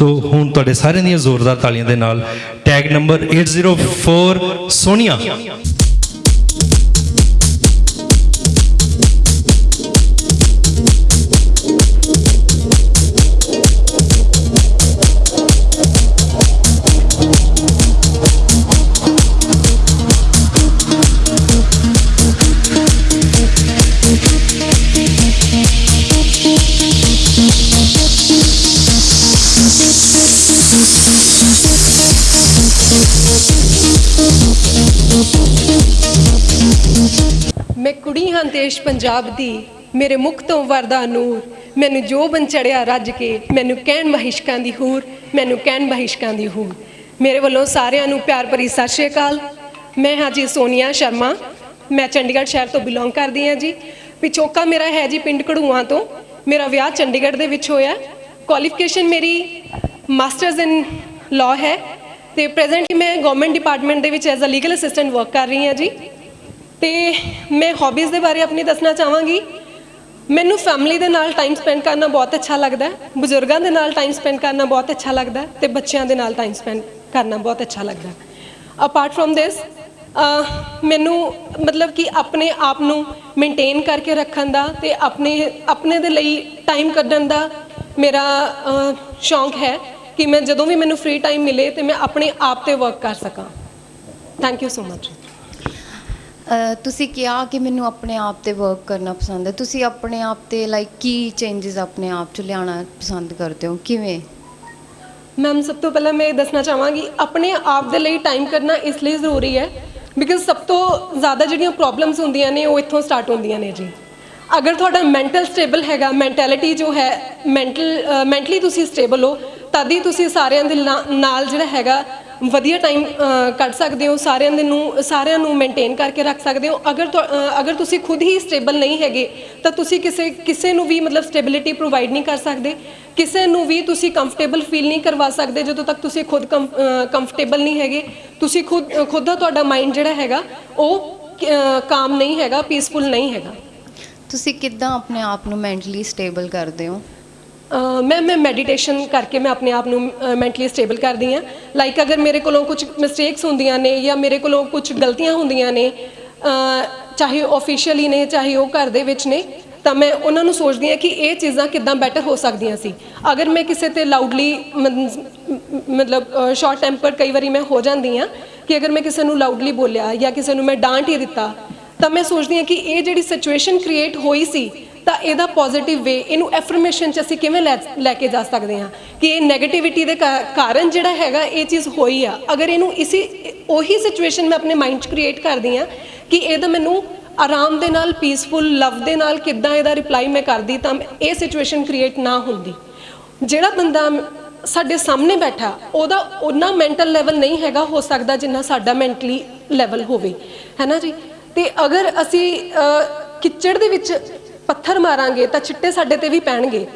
ਸੋ ਹੁਣ ਤੁਹਾਡੇ ਸਾਰਿਆਂ ਦੀਆਂ ਜ਼ੋਰਦਾਰ ਤਾਲੀਆਂ ਦੇ ਨਾਲ ਟੈਗ ਨੰਬਰ 804 ਸੋਨੀਆ। ਦੇਸ਼ ਪੰਜਾਬ ਦੀ ਮੇਰੇ ਮੁਖ ਤੋਂ ਵਰਦਾ ਨੂਰ। ਮੈਨੂੰ ਜੋ ਬਨ ਚੜਿਆ ਰੱਜ ਕੇ ਮੈਨੂੰ ਕਹਿਣ ਮਹਿਸ਼ਕਾਂ ਦੀ ਹੂਰ, ਮੈਨੂੰ ਕਹਿਣ ਮਹਿਸ਼ਕਾਂ ਦੀ ਹੂਰ। ਮੇਰੇ ਵੱਲੋਂ ਸਾਰਿਆਂ ਨੂੰ ਪਿਆਰ ਭਰੀ ਸਤਿ ਸ਼੍ਰੀ ਅਕਾਲ। ਮੈਂ ਹਾਂ ਜੀ ਸੋਨੀਆ ਸ਼ਰਮਾ। ਮੈਂ ਚੰਡੀਗੜ੍ਹ ਸ਼ਹਿਰ ਤੋਂ ਬਿਲੋਂਗ ਕਰਦੀ ਹਾਂ ਜੀ। ਪਿਛੋਕਾ ਮੇਰਾ ਹੈ ਜੀ ਪਿੰਡ ਕੜੂਆਂ ਤੋਂ। ਮੇਰਾ ਵਿਆਹ ਚੰਡੀਗੜ੍ਹ ਦੇ ਵਿੱਚ ਹੋਇਆ। ਕੁਆਲੀਫਿਕੇਸ਼ਨ ਮੇਰੀ ਮਾਸਟਰਸ ਇਨ ਲਾਅ ਹੈ। ਤੇ ਪ੍ਰੈਜ਼ੈਂਟਲੀ ਮੈਂ ਗਵਰਨਮੈਂਟ ਡਿਪਾਰਟਮੈਂਟ ਦੇ ਵਿੱਚ as a legal assistant work ਕਰ ਰਹੀ ਹਾਂ ਜੀ। ਤੇ ਮੈਂ ਹੌਬੀਜ਼ ਦੇ ਬਾਰੇ ਆਪਣੀ ਦੱਸਣਾ ਚਾਹਾਂਗੀ। ਮੈਨੂੰ ਫੈਮਿਲੀ ਦੇ ਨਾਲ ਟਾਈਮ ਸਪੈਂਡ ਕਰਨਾ ਬਹੁਤ ਅੱਛਾ ਲੱਗਦਾ ਹੈ, ਬਜ਼ੁਰਗਾਂ ਦੇ ਨਾਲ ਟਾਈਮ ਸਪੈਂਡ ਕਰਨਾ ਬਹੁਤ ਅੱਛਾ ਲੱਗਦਾ ਹੈ ਤੇ ਬੱਚਿਆਂ ਦੇ ਨਾਲ ਟਾਈਮ ਸਪੈਂਡ ਕਰਨਾ ਬਹੁਤ ਅੱਛਾ ਲੱਗਦਾ ਹੈ। ਅਪਾਰਟ ਫਰੋਮ ਦਿਸ ਮੈਨੂੰ ਮਤਲਬ ਕਿ ਆਪਣੇ ਆਪ ਨੂੰ ਮੇਨਟੇਨ ਕਰਕੇ ਰੱਖਣ ਦਾ ਤੇ ਆਪਣੇ ਆਪਣੇ ਦੇ ਲਈ ਟਾਈਮ ਕੱਢਣ ਦਾ ਮੇਰਾ ਸ਼ੌਂਕ ਹੈ ਕਿ ਮੈਂ ਜਦੋਂ ਵੀ ਮੈਨੂੰ ਫ੍ਰੀ ਟਾਈਮ ਮਿਲੇ ਤੇ ਮੈਂ ਆਪਣੇ ਆਪ ਤੇ ਵਰਕ ਕਰ ਸਕਾਂ। ਥੈਂਕ ਯੂ ਸੋ ਮਚ ਤੁਸੀਂ ਕਿਹਾ ਕਿ ਮੈਨੂੰ ਆਪਣੇ ਆਪ ਤੇ ਵਰਕ ਕਰਨਾ ਪਸੰਦ ਹੈ। ਤੁਸੀਂ ਆਪਣੇ ਆਪ ਤੇ ਲਾਈਕ ਕੀ ਚੇਂजेस ਆਪਣੇ ਆਪ ਚ ਲਿਆਉਣਾ ਪਸੰਦ ਕਰਦੇ ਹੋ? ਕਿਵੇਂ? ਮੈਮ ਸਭ ਤੋਂ ਪਹਿਲਾਂ ਮੈਂ ਇਹ ਦੱਸਣਾ ਚਾਹਾਂਗੀ, ਆਪਣੇ ਆਪ ਦੇ ਲਈ ਟਾਈਮ ਕਰਨਾ ਇਸ ਲਈ ਜ਼ਰੂਰੀ ਹੈ ਬਿਕਾਜ਼ ਸਭ ਤੋਂ ਜ਼ਿਆਦਾ ਜਿਹੜੀਆਂ ਪ੍ਰੋਬਲਮਸ ਹੁੰਦੀਆਂ ਨੇ, ਉਹ ਇੱਥੋਂ ਸਟਾਰਟ ਹੁੰਦੀਆਂ ਨੇ ਜੀ। ਅਗਰ ਤੁਹਾਡਾ ਮੈਂਟਲ ਸਟੇਬਲ ਹੈਗਾ ਮੈਂਟੈਲਿਟੀ ਜੋ ਹੈ ਮੈਂਟਲ ਮੈਂਟਲੀ ਤੁਸੀਂ ਸਟੇਬਲ ਹੋ, ਤਦ ਹੀ ਤੁਸੀਂ ਸਾਰਿਆਂ ਦੇ ਨਾ- ਨਾਲ ਜਿਹੜਾ ਹੈਗਾ ਵਧੀਆ ਟਾਈਮ ਕੱਢ ਸਕਦੇ ਹੋ, ਸਾਰਿਆਂ ਦੇ ਨੂੰ, ਸਾਰਿਆਂ ਨੂੰ ਮੇਨਟੇਨ ਕਰਕੇ ਰੱਖ ਸਕਦੇ ਹੋ। ਅਗਰ ਅਗਰ ਤੁਸੀਂ ਖੁਦ ਹੀ ਸਟੇਬਲ ਨਹੀਂ ਹੈਗੇ, ਤਾਂ ਤੁਸੀਂ ਕਿਸੇ ਕਿਸੇ ਨੂੰ ਵੀ ਮਤਲਬ ਸਟੇਬਿਲਿਟੀ ਪ੍ਰੋਵਾਈਡ ਨਹੀਂ ਕਰ ਸਕਦੇ। ਕਿਸੇ ਨੂੰ ਵੀ ਤੁਸੀਂ ਕੰਫਰਟੇਬਲ ਫੀਲ ਨਹੀਂ ਕਰਵਾ ਸਕਦੇ, ਜਦੋਂ ਤੱਕ ਤੁਸੀਂ ਖੁਦ ਕੰਫਰਟੇਬਲ ਨਹੀਂ ਹੈਗੇ। ਤੁਸੀਂ ਖੁਦ ਖੁਦ ਦਾ ਤੁਹਾਡਾ ਮਾਈਂਡ ਜਿਹੜਾ ਹੈਗਾ, ਉਹ ਕਾਮ ਨਹੀਂ ਹੈਗਾ ਪੀਸਫੁਲ ਨਹੀਂ ਹੈਗਾ। ਤੁਸੀਂ ਕਿੱਦਾਂ ਆਪਣੇ ਆਪ ਨੂੰ ਮੈਂਟਲੀ ਸਟੇਬਲ ਕਰਦੇ ਹੋ? ਮੈਂ ਮੈਂ ਮੈਡੀਟੇਸ਼ਨ ਕਰਕੇ ਮੈਂ ਆਪਣੇ ਆਪ ਨੂੰ ਮੈਂਟਲੀ ਸਟੇਬਲ ਕਰਦੀ ਹਾਂ। ਲਾਈਕ ਅਗਰ ਮੇਰੇ ਕੋਲੋਂ ਕੁਝ ਮਿਸਟੇਕਸ ਹੁੰਦੀਆਂ ਨੇ ਜਾਂ ਮੇਰੇ ਕੋਲੋਂ ਕੁਝ ਗਲਤੀਆਂ ਹੁੰਦੀਆਂ ਨੇ, ਅਹ, ਚਾਹੇ ਆਫੀਸ਼ੀਅਲੀ ਨੇ, ਚਾਹੇ ਉਹ ਘਰ ਦੇ ਵਿੱਚ ਨੇ, ਤਾਂ ਮੈਂ ਉਹਨਾਂ ਨੂੰ ਸੋਚਦੀ ਹਾਂ ਕਿ ਇਹ ਚੀਜ਼ਾਂ ਕਿੱਦਾਂ ਬੈਟਰ ਹੋ ਸਕਦੀਆਂ ਸੀ। ਅਗਰ ਮੈਂ ਕਿਸੇ ਤੇ ਲਾਊਡਲੀ ਮਤਲਬ ਸ਼ਾਰਟ ਟੈਂਪਰ ਕਈ ਵਾਰੀ ਮੈਂ ਹੋ ਜਾਂਦੀ ਹਾਂ ਕਿ ਅਗਰ ਮੈਂ ਕਿਸੇ ਨੂੰ ਲਾਊਡਲੀ ਬੋਲਿਆ ਜਾਂ ਕਿਸੇ ਨੂੰ ਮੈਂ ਡਾਂਟ ਹੀ ਦਿੱਤਾ, ਤਾਂ ਮੈਂ ਸੋਚਦੀ ਹਾਂ ਕਿ ਇਹ ਜਿਹੜੀ ਸਿਚੁਏਸ਼ਨ ਕ੍ਰੀਏਟ ਹੋਈ ਸੀ ਤਾਂ ਇਹਦਾ ਪੋਜ਼ਿਟਿਵ ਵੇ ਇਹਨੂੰ ਐਫਰਮੇਸ਼ਨ ਚ ਅਸੀਂ ਕਿਵੇਂ ਲੈ ਲੈ ਕੇ ਜਾ ਸਕਦੇ ਹਾਂ? ਕਿ ਇਹ 네ਗੇਟਿਵਿਟੀ ਦੇ ਕਾ- ਕਾਰਨ ਜਿਹੜਾ ਹੈਗਾ ਇਹ ਚੀਜ਼ ਹੋਈ ਆ। ਅਗਰ ਇਹਨੂੰ ਇਸੇ ਉਹੀ ਸਿਚੁਏਸ਼ਨ ਮੈਂ ਆਪਣੇ ਮਾਈਂਡ 'ਚ ਕ੍ਰੀਏਟ ਕਰਦੀ ਆ ਕਿ ਇਹਦਾ ਮੈਨੂੰ ਆਰਾਮ ਦੇ ਨਾਲ ਪੀਸਫੁਲ ਲਵ ਦੇ ਨਾਲ ਕਿੱਦਾਂ ਇਹਦਾ ਰਿਪਲਾਈ ਮੈਂ ਕਰਦੀ ਤਾਂ ਇਹ ਸਿਚੁਏਸ਼ਨ ਕ੍ਰੀਏਟ ਨਾ ਹੁੰਦੀ। ਜਿਹੜਾ ਬੰਦਾ ਸਾਡੇ ਸਾਹਮਣੇ ਬੈਠਾ ਉਹਦਾ ਉਹਨਾਂ ਮੈਂਟਲ ਲੈਵਲ ਨਹੀਂ ਹੈਗਾ ਹੋ ਸਕਦਾ ਜਿੰਨਾ ਸਾਡਾ ਮੈਂਟਲੀ ਲੈਵਲ ਹੋਵੇ। ਹੈ ਨਾ ਜੀ? ਤੇ ਅਗਰ ਅਸੀਂ ਅਹ, ਕਿਚੜ ਦੇ ਵਿੱਚ ਪੱਥਰ ਮਾਰਾਂਗੇ ਤਾਂ ਛਿੱਟੇ ਸਾਡੇ ਤੇ ਵੀ ਪੈਣਗੇ।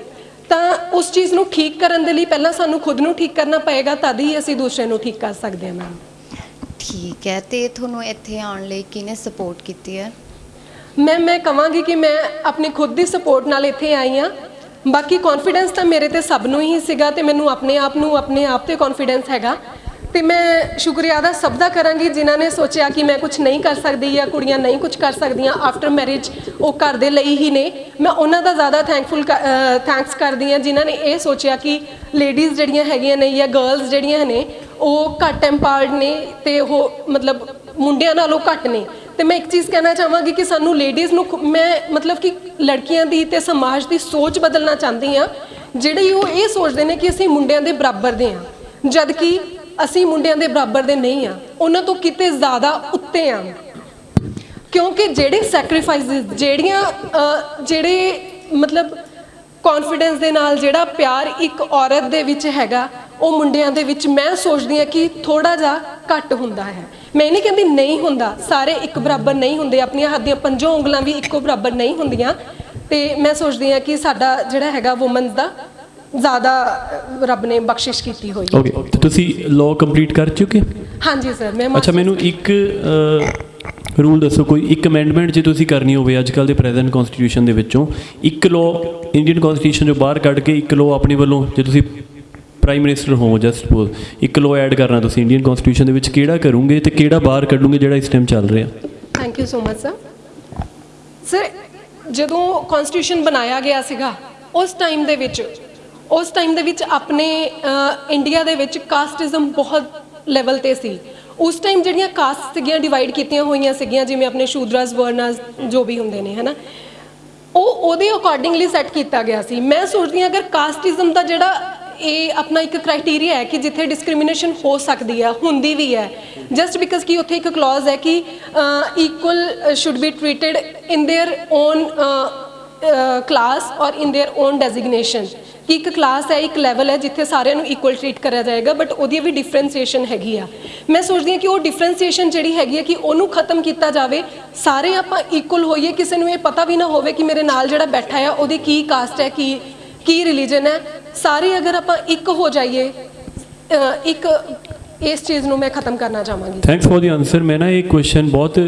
ਤਾਂ ਉਸ ਚੀਜ਼ ਨੂੰ ਠੀਕ ਕਰਨ ਦੇ ਲਈ ਪਹਿਲਾਂ ਸਾਨੂੰ ਖੁਦ ਨੂੰ ਠੀਕ ਕਰਨਾ ਪਏਗਾ ਤਦ ਹੀ ਅਸੀਂ ਦੂਸਰੇ ਨੂੰ ਠੀਕ ਕਰ ਸਕਦੇ ਹਾਂ ਮੈਮ। ਠੀਕ ਹੈ ਤੇ ਤੁਹਾਨੂੰ ਇੱਥੇ ਆਉਣ ਲਈ ਕਿਹਨੇ ਸਪੋਰਟ ਕੀਤੀ ਹੈ? ਮੈਂ ਮੈਂ ਕਹਾਂਗੀ ਕਿ ਮੈਂ ਆਪਣੀ ਖੁਦ ਦੀ ਸਪੋਰਟ ਨਾਲ ਇੱਥੇ ਆਈ ਹਾਂ। ਬਾਕੀ ਕੌਨਫੀਡੈਂਸ ਤਾਂ ਮੇਰੇ ਤੇ ਸਭ ਨੂੰ ਹੀ ਸੀਗਾ ਤੇ ਮੈਨੂੰ ਆਪਣੇ ਆਪ ਨੂੰ ਆਪਣੇ ਆਪ ਤੇ ਕੌਨਫੀਡੈਂਸ ਹੈਗਾ। ਤੇ ਮੈਂ ਸ਼ੁਕਰੀਆ ਦਾ ਸਭ ਦਾ ਕਰਾਂਗੀ ਜਿਨ੍ਹਾਂ ਨੇ ਸੋਚਿਆ ਕਿ ਮੈਂ ਕੁਝ ਨਹੀਂ ਕਰ ਸਕਦੀ ਜਾਂ ਕੁੜੀਆਂ ਨਹੀਂ ਕੁਝ ਕਰ ਸਕਦੀਆਂ ਆਫਟਰ ਮੈਰਿਜ ਉਹ ਘਰ ਦੇ ਲਈ ਹੀ ਨੇ। ਮੈਂ ਉਹਨਾਂ ਦਾ ਜ਼ਿਆਦਾ ਥੈਂਕਫੁਲ ਥੈਂਕਸ ਕਰਦੀ ਹਾਂ ਜਿਨ੍ਹਾਂ ਨੇ ਇਹ ਸੋਚਿਆ ਕਿ ਲੇਡੀਜ਼ ਜਿਹੜੀਆਂ ਹੈਗੀਆਂ ਨੇ ਜਾਂ ਗਰਲਸ ਜਿਹੜੀਆਂ ਨੇ, ਉਹ ਘੱਟ ਐਮਪਾਵਰਡ ਨੇ ਤੇ ਉਹ ਮਤਲਬ ਮੁੰਡਿਆਂ ਨਾਲੋਂ ਘੱਟ ਨੇ। ਤੇ ਮੈਂ ਇੱਕ ਚੀਜ਼ ਕਹਿਣਾ ਚਾਹਾਂਗੀ ਕਿ ਸਾਨੂੰ ਲੇਡੀਜ਼ ਨੂੰ ਮੈਂ ਮਤਲਬ ਕਿ ਲੜਕੀਆਂ ਦੀ ਤੇ ਸਮਾਜ ਦੀ ਸੋਚ ਬਦਲਣਾ ਚਾਹੁੰਦੀ ਆ ਜਿਹੜੇ ਉਹ ਇਹ ਸੋਚਦੇ ਨੇ ਕਿ ਅਸੀਂ ਮੁੰਡਿਆਂ ਦੇ ਬਰਾਬਰ ਦੇ ਆ ਜਦ ਕਿ ਅਸੀਂ ਮੁੰਡਿਆਂ ਦੇ ਬਰਾਬਰ ਦੇ ਨਹੀਂ ਆ। ਉਹਨਾਂ ਤੋਂ ਕਿਤੇ ਜ਼ਿਆਦਾ ਉੱਤੇ ਆ। ਕਿਉਂਕਿ ਜਿਹੜੇ ਸੈਕਰੀਫਾਈਸਿਸ ਜਿਹੜੀਆਂ ਜਿਹੜੇ ਮਤਲਬ ਕੌਨਫੀਡੈਂਸ ਦੇ ਨਾਲ ਜਿਹੜਾ ਪਿਆਰ ਇੱਕ ਔਰਤ ਦੇ ਵਿੱਚ ਹੈਗਾ, ਉਹ ਮੁੰਡਿਆਂ ਦੇ ਵਿੱਚ ਮੈਂ ਸੋਚਦੀ ਹਾਂ ਕਿ ਥੋੜਾ ਜਿਹਾ ਘੱਟ ਹੁੰਦਾ ਹੈ। ਮੈਂ ਨਹੀਂ ਕਹਿੰਦੀ ਨਹੀਂ ਹੁੰਦਾ। ਸਾਰੇ ਇੱਕ ਬਰਾਬਰ ਨਹੀਂ ਹੁੰਦੇ। ਆਪਣੀਆਂ ਹੱਥ ਦੀਆਂ ਪੰਜੋਂ ਉਂਗਲਾਂ ਵੀ ਇੱਕੋ ਬਰਾਬਰ ਨਹੀਂ ਹੁੰਦੀਆਂ। ਤੇ ਮੈਂ ਸੋਚਦੀ ਹਾਂ ਕਿ ਸਾਡਾ ਜਿਹੜਾ ਹੈਗਾ ਔਮਨਸ ਦਾ ਜ਼ਿਆਦਾ ਰੱਬ ਨੇ ਬਖਸ਼ਿਸ਼ ਕੀਤੀ ਹੋਈ ਹੈ। ਓਕੇ ਤੇ ਤੁਸੀਂ ਲਾਅ ਕੰਪਲੀਟ ਕਰ ਚੁੱਕੇ? ਹਾਂਜੀ ਸਰ ਮੈਂ ਅੱਛਾ ਮੈਨੂੰ ਇੱਕ ਰੂਲ ਦੱਸੋ ਕੋਈ ਇੱਕ ਅਮੈਂਡਮੈਂਟ ਜੇ ਤੁਸੀਂ ਕਰਨੀ ਹੋਵੇ ਅੱਜ ਕੱਲ ਦੇ ਪ੍ਰੈਜ਼ੈਂਟ ਕਨਸਟੀਟਿਊਸ਼ਨ ਦੇ ਵਿੱਚੋਂ ਇੱਕ ਲਾਅ ਇੰਡੀਅਨ ਕਨਸਟੀਟਿਊਸ਼ਨ ਚੋਂ ਬਾਹਰ ਕੱਢ ਕੇ ਇੱਕ ਲਾਅ ਆਪਣੀ ਵੱਲੋਂ ਜੇ ਤੁਸੀਂ ਪ੍ਰਾਈਮ ਮਿਨਿਸਟਰ ਹੋ ਜਸਟ ਸਪੋਜ਼ ਇੱਕ ਲੋ ਐਡ ਕਰਨਾ ਤੁਸੀਂ ਇੰਡੀਅਨ ਕਨਸਟੀਟਿਊਸ਼ਨ ਦੇ ਵਿੱਚ ਕਿਹੜਾ ਕਰੋਗੇ ਤੇ ਕਿਹੜਾ ਬਾਹਰ ਕੱਢੋਗੇ ਜਿਹੜਾ ਇਸ ਟਾਈਮ ਚੱਲ ਰਿਹਾ? Thank you so much sir sir ਜਦੋਂ ਕਨਸਟੀਟਿਊਸ਼ਨ ਬਣਾਇਆ ਗਿਆ ਸੀਗਾ ਉਸ ਟਾਈਮ ਦੇ ਵਿੱਚ ਉਸ ਟਾਈਮ ਦੇ ਵਿੱਚ ਆਪਣੇ ਇੰਡੀਆ ਦੇ ਵਿੱਚ ਕਾਸਟਿਜ਼ਮ ਬਹੁਤ ਲੈਵਲ ਤੇ ਸੀ ਉਸ ਟਾਈਮ ਜਿਹੜੀਆਂ ਕਾਸਟ ਸੀਗੀਆਂ ਡਿਵਾਈਡ ਕੀਤੀਆਂ ਹੋਈਆਂ ਸੀਗੀਆਂ ਜਿਵੇਂ ਆਪਣੇ ਸ਼ੂਦਰਾਸ ਵਰਨਾਸ ਜੋ ਵੀ ਹੁੰਦੇ ਨੇ ਹਨਾ ਉਹ ਉਹਦੇ ਅਕੋਰਡਿੰਗਲੀ ਸੈੱਟ ਕੀਤਾ ਗਿਆ ਸੀ ਮੈਂ ਸੋਚਦੀ ਹਾਂ ਅਗਰ ਕਾਸਟਿਜ਼ਮ ਦਾ ਜਿਹੜਾ ਇਹ ਆਪਣਾ ਇੱਕ ਕ੍ਰਾਈਟੇਰੀਆ ਹੈ ਕਿ ਜਿੱਥੇ ਡਿਸਕ੍ਰਿਮੀਨੇਸ਼ਨ ਹੋ ਸਕਦੀ ਹੈ ਹੁੰਦੀ ਵੀ ਹੈ ਜਸਟ ਬਿਕਾਜ਼ ਕਿ ਉੱਥੇ ਇੱਕ ਕਲੌਜ਼ ਹੈ ਕਿ equal should be treated in their own class or in their on designation ਕਿ ਇੱਕ ਕਲਾਸ ਹੈ, ਇੱਕ ਲੈਵਲ ਹੈ ਜਿੱਥੇ ਸਾਰਿਆਂ ਨੂੰ ਇਕੁਅਲ ਟ੍ਰੀਟ ਕਰਿਆ ਜਾਏਗਾ ਬਟ ਉਹਦੀ ਵੀ ਡਿਫਰੈਂਸੀਏਸ਼ਨ ਹੈਗੀ ਆ। ਮੈਂ ਸੋਚਦੀ ਹਾਂ ਕਿ ਉਹ ਡਿਫਰੈਂਸੀਏਸ਼ਨ ਜਿਹੜੀ ਹੈਗੀ ਹੈ ਕਿ ਉਹਨੂੰ ਖਤਮ ਕੀਤਾ ਜਾਵੇ, ਸਾਰੇ ਆਪਾਂ ਇਕੁਅਲ ਹੋਈਏ, ਕਿਸੇ ਨੂੰ ਇਹ ਪਤਾ ਵੀ ਨਾ ਹੋਵੇ ਕਿ ਮੇਰੇ ਨਾਲ ਜਿਹੜਾ ਬੈਠਾ ਆ, ਉਹਦੀ ਕੀ ਕਾਸਟ ਹੈ, ਕੀ ਕੀ ਰਿਲੀਜਨ ਹੈ। ਸਾਰੇ ਅਗਰ ਆਪਾਂ ਇੱਕ ਹੋ ਜਾਈਏ ਇੱਕ ਇਸ ਚੀਜ਼ ਨੂੰ ਮੈਂ ਖਤਮ ਕਰਨਾ ਚਾਹਾਂਗੀ। ਥੈਂਕਸ ਫॉर ਦੀ ਆਨਸਰ ਮੈਂ ਨਾ ਇਹ ਕੁਐਸਚਨ ਬਹੁਤ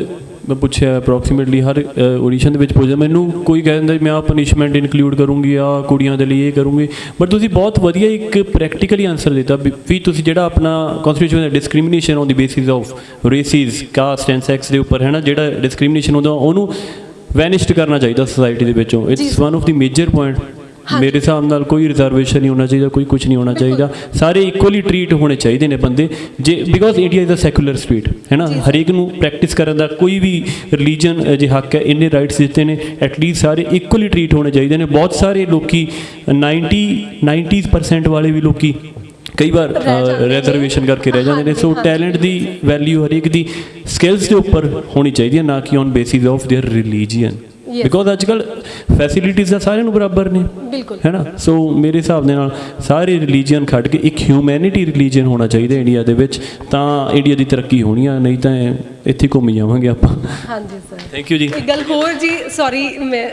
ਮੈਂ ਪੁੱਛਿਆ ਅਪਰੋਕਸੀਮੇਟਲੀ ਹਰ ਆਡੀਸ਼ਨ ਦੇ ਵਿੱਚ ਪੁੱਛਦਾ ਮੈਨੂੰ ਕੋਈ ਕਹਿੰਦਾ ਮੈਂ ਆ ਪਨਿਸ਼ਮੈਂਟ ਇਨਕਲੂਡ ਕਰੂੰਗੀ ਆ ਕੁੜੀਆਂ ਦੇ ਲਈ ਇਹ ਕਰੂੰਗੀ। ਬਟ ਤੁਸੀਂ ਬਹੁਤ ਵਧੀਆ ਇੱਕ ਪ੍ਰੈਕਟੀਕਲੀ ਆਨਸਰ ਦਿੱਤਾ ਵੀ ਵੀ ਤੁਸੀਂ ਜਿਹੜਾ ਆਪਣਾ constitution the discrimination on the basis of races caste and sex ਦੇ ਉੱਪਰ ਹੈ ਨਾ ਜਿਹੜਾ ਡਿਸਕ੍ਰਿਮੀਨੇਸ਼ਨ ਹੁੰਦਾ ਉਹਨੂੰ ਵੈਨਿਸ਼ਡ ਕਰਨਾ ਚਾਹੀਦਾ ਸੋਸਾਇਟੀ ਦੇ ਵਿੱਚੋਂ। It's one of the major point ਮੇਰੇ ਹਿਸਾਬ ਨਾਲ ਕੋਈ ਰਿਜ਼ਰਵੇਸ਼ਨ ਨਹੀਂ ਹੋਣਾ ਚਾਹੀਦਾ ਕੋਈ ਕੁਝ ਨਹੀਂ ਹੋਣਾ ਚਾਹੀਦਾ ਸਾਰੇ ਇਕੁਅਲੀ ਟਰੀਟ ਹੋਣੇ ਚਾਹੀਦੇ ਨੇ ਬੰਦੇ ਜੇ because India is a secular state ਹੈ ਨਾ ਹਰੇਕ ਨੂੰ ਪ੍ਰੈਕਟਿਸ ਕਰਨ ਦਾ ਕੋਈ ਵੀ ਰਿਲੀਜਨ ਜੇ ਹੱਕ ਹੈ ਇੰਨੇ ਰਾਈਟਸ ਦਿੱਤੇ ਨੇ ਐਟਲੀਸਟ ਸਾਰੇ ਇਕੁਅਲੀ ਟਰੀਟ ਹੋਣੇ ਚਾਹੀਦੇ ਨੇ ਬਹੁਤ ਸਾਰੇ ਲੋਕੀ 90 90% ਵਾਲੇ ਵੀ ਲੋਕੀ ਕਈ ਵਾਰ ਰਹਿ ਜਾਂਦੇ ਨੇ। ਰਿਜ਼ਰਵੇਸ਼ਨ ਕਰਕੇ ਰਹਿ ਜਾਂਦੇ ਨੇ ਸੋ ਹਾਂਜੀ, ਟੈਲੈਂਟ ਦੀ ਵੈਲਿਊ ਹਰੇਕ ਦੀ ਸਕਿੱਲਸ ਦੇ ਉੱਪਰ ਹੋਣੀ ਚਾਹੀਦੀ ਹੈ ਨਾ ਕਿ on basis of their religion because ਅੱਜਕੱਲ ਫੈਸਿਲਿਟੀਜ਼ ਤਾਂ ਸਾਰਿਆਂ ਨੂੰ ਬਰਾਬਰ ਨੇ। ਬਿਲਕੁਲ। ਹੈ ਨਾ? ਸੋ ਮੇਰੇ ਹਿਸਾਬ ਦੇ ਨਾਲ ਸਾਰੇ ਰਿਲੀਜੀਅਨ ਖੜ ਕੇ ਇੱਕ ਹਿਊਮੈਨਿਟੀ ਰਿਲੀਜੀਅਨ ਹੋਣਾ ਚਾਹੀਦਾ ਇੰਡੀਆ ਦੇ ਵਿੱਚ। ਤਾਂ ਇੰਡੀਆ ਦੀ ਤਰੱਕੀ ਹੋਣੀ ਆ ਨਹੀਂ ਤਾਂ ਇੱਥੇ ਘੁੰਮ ਜਾਵਾਂਗੇ ਆਪਾਂ। ਹਾਂਜੀ ਸਰ ਥੈਂਕ ਯੂ ਜੀ। ਇੱਕ ਗੱਲ ਹੋਰ ਜੀ ਸੌਰੀ ਮੈਂ।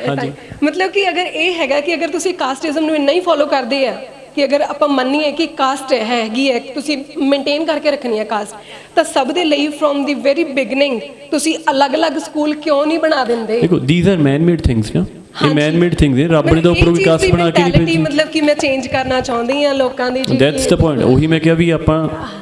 ਮਤਲਬ ਕਿ ਅਗਰ ਇਹ ਹੈਗਾ ਕਿ ਅਗਰ ਤੁਸੀਂ ਕਾਸਟਿਜ਼ਮ ਨੂੰ ਇੰਨਾ ਹੀ ਫੋਲੋ ਕਰਦੇ ਆ ਕਿ ਅਗਰ ਆਪਾਂ ਮੰਨੀਏ ਕਿ ਕਾਸਟ ਹੈਗੀ ਹੈ ਤੁਸੀਂ ਮੇਨਟੇਨ ਕਰਕੇ ਰੱਖਣੀ ਹੈ ਕਾਸਟ ਤਾਂ ਸਭ ਦੇ ਲਈ ਫਰੋਮ ਦੀ ਵੈਰੀ ਬਿਗਨਿੰਗ ਤੁਸੀਂ ਅਲੱਗ-ਅਲੱਗ ਸਕੂਲ ਕਿਉਂ ਨਹੀਂ ਬਣਾ ਦਿੰਦੇ? ਦੇਖੋ these are man made things ਨਾ ਇਹ। ਮੈਨ ਮੇਡ ਥਿੰਗਸ ਨੇ ਰੱਬ ਨੇ ਤਾਂ ਉੱਪਰੋਂ ਵੀ ਚੀਜ਼ ਕਾਸਟ ਦੀ ਬਣਾ ਕੇ ਨਹੀਂ ਭੇਜੀ। ਮਤਲਬ ਕਿ ਮੈਂ ਚੇਂਜ ਕਰਨਾ ਚਾਹੁੰਦੀ ਹਾਂ ਲੋਕਾਂ ਦੀ ਜੀ ਦੈਟਸ ਦ ਪੁਆਇੰਟ ਉਹੀ ਮੈਂ ਕਿਹਾ ਵੀ ਆਪਾਂ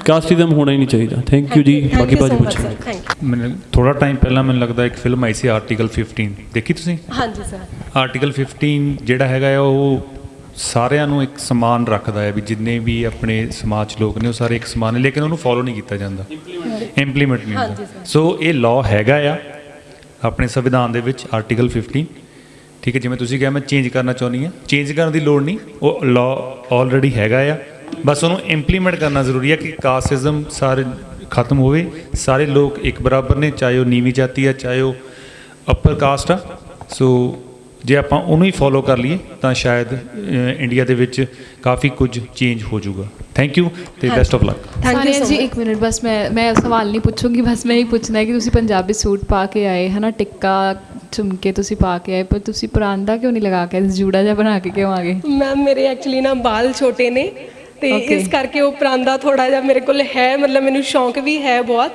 ਕਾਸਟਿਜ਼ਮ ਹੋਣਾ ਹੀ ਨਹੀਂ ਚਾਹੀਦਾ। ਥੈਂਕ ਯੂ ਜੀ ਬਾਕੀ ਬਾਅਦ ਵਿੱਚ ਪੁੱਛਾਂਗੇ ਥੈਂਕ ਯੂ ਮੈਨੂੰ ਥੋੜਾ ਟਾਈਮ ਪਹਿਲਾਂ ਮੈਨੂੰ ਲੱਗਦਾ ਇੱਕ ਫਿਲਮ ਆਈ ਸੀ ਆਰਟੀਕਲ 15 ਦੇਖੀ ਤੁਸੀਂ? ਹਾਂਜੀ ਸਰ ਆਰਟੀਕਲ 15 ਜਿਹੜਾ ਹੈਗਾ ਆ ਉਹ ਸਾਰਿਆਂ ਨੂੰ ਇੱਕ ਸਮਾਨ ਰੱਖਦਾ ਹੈ ਵੀ ਜਿੰਨੇ ਵੀ ਆਪਣੇ ਸਮਾਜ ਲੋਕ ਨੇ ਉਹ ਸਾਰੇ ਇੱਕ ਸਮਾਨ ਨੇ ਲੇਕਿਨ ਉਹਨੂੰ ਫੋਲੋ ਨਹੀਂ ਕੀਤਾ ਜਾਂਦਾ। ਇੰਪਲੀਮੈਂਟ ਨਹੀਂ ਹੁੰਦਾ। ਸੋ ਇਹ ਲਾਅ ਹੈਗਾ ਆ ਆਪਣੇ ਸੰਵਿਧਾਨ ਦੇ ਵਿੱਚ ਆਰਟੀਕਲ 15 ਠੀਕ ਹੈ ਜਿਵੇਂ ਤੁਸੀਂ ਕਿਹਾ ਮੈਂ ਚੇਂਜ ਕਰਨਾ ਚਾਹੁੰਦੀ ਹਾਂ। ਚੇਂਜ ਕਰਨ ਦੀ ਲੋੜ ਨਹੀਂ ਉਹ ਲਾਅ ਆਲਰੇਡੀ ਹੈਗਾ ਆ। ਬਸ ਉਹਨੂੰ ਇੰਪਲੀਮੈਂਟ ਕਰਨਾ ਜ਼ਰੂਰੀ ਹੈ ਕਿ ਕਾਸਟਿਜ਼ਮ ਸਾਰੇ ਖਤਮ ਹੋਵੇ ਸਾਰੇ ਲੋਕ ਇੱਕ ਬਰਾਬਰ ਨੇ ਚਾਹੇ ਉਹ ਨੀਵੀਂ ਜਾਤੀ ਆ ਚਾਹੇ ਉਹ ਅਪਰ ਕਾਸਟ ਆ। ਸੋ ਜੇ ਆਪਾਂ ਉਹਨੂੰ ਹੀ ਫੋਲੋ ਕਰ ਲਈਏ ਤਾਂ ਸ਼ਾਇਦ ਇੰਡੀਆ ਦੇ ਵਿੱਚ ਕਾਫੀ ਕੁਝ ਚੇਂਜ ਹੋ ਜਾਊਗਾ। ਥੈਂਕ ਯੂ ਤੇ best of luck thank you ਜੀ ਮਚ ਇੱਕ ਮਿੰਟ ਬਸ ਮੈਂ ਮੈਂ ਸਵਾਲ ਨਹੀਂ ਪੁੱਛੂੰਗੀ ਬਸ ਮੈਂ ਇਹ ਪੁੱਛਣਾ ਹੈ ਕਿ ਤੁਸੀਂ ਪੰਜਾਬੀ ਸੂਟ ਪਾ ਕੇ ਆਏ ਹਨਾ? ਟਿੱਕਾ ਝੁਮਕੇ ਤੁਸੀਂ ਪਾ ਕੇ ਆਏ ਪਰ ਤੁਸੀਂ ਪਰਾਂਦਾ ਕਿਉਂ ਨਹੀਂ ਲਗਾ ਕੇ ਜੂੜਾ ਜਿਹਾ ਬਣਾ ਕੇ ਕਿਉਂ ਆ ਗਏ? ਮੈਮ ਮੇਰੇ ਐਕਚੁਅਲੀ ਨਾ ਬਾਲ ਛੋਟੇ ਨੇ ਤੇ. ਇਸ ਕਰਕੇ ਉਹ ਪਰਾਂਦਾ ਥੋੜਾ ਜਿਹਾ ਮੇਰੇ ਕੋਲ ਹੈ ਮਤਲਬ ਮੈਨੂੰ ਸ਼ੌਂਕ ਵੀ ਹੈ ਬਹੁਤ।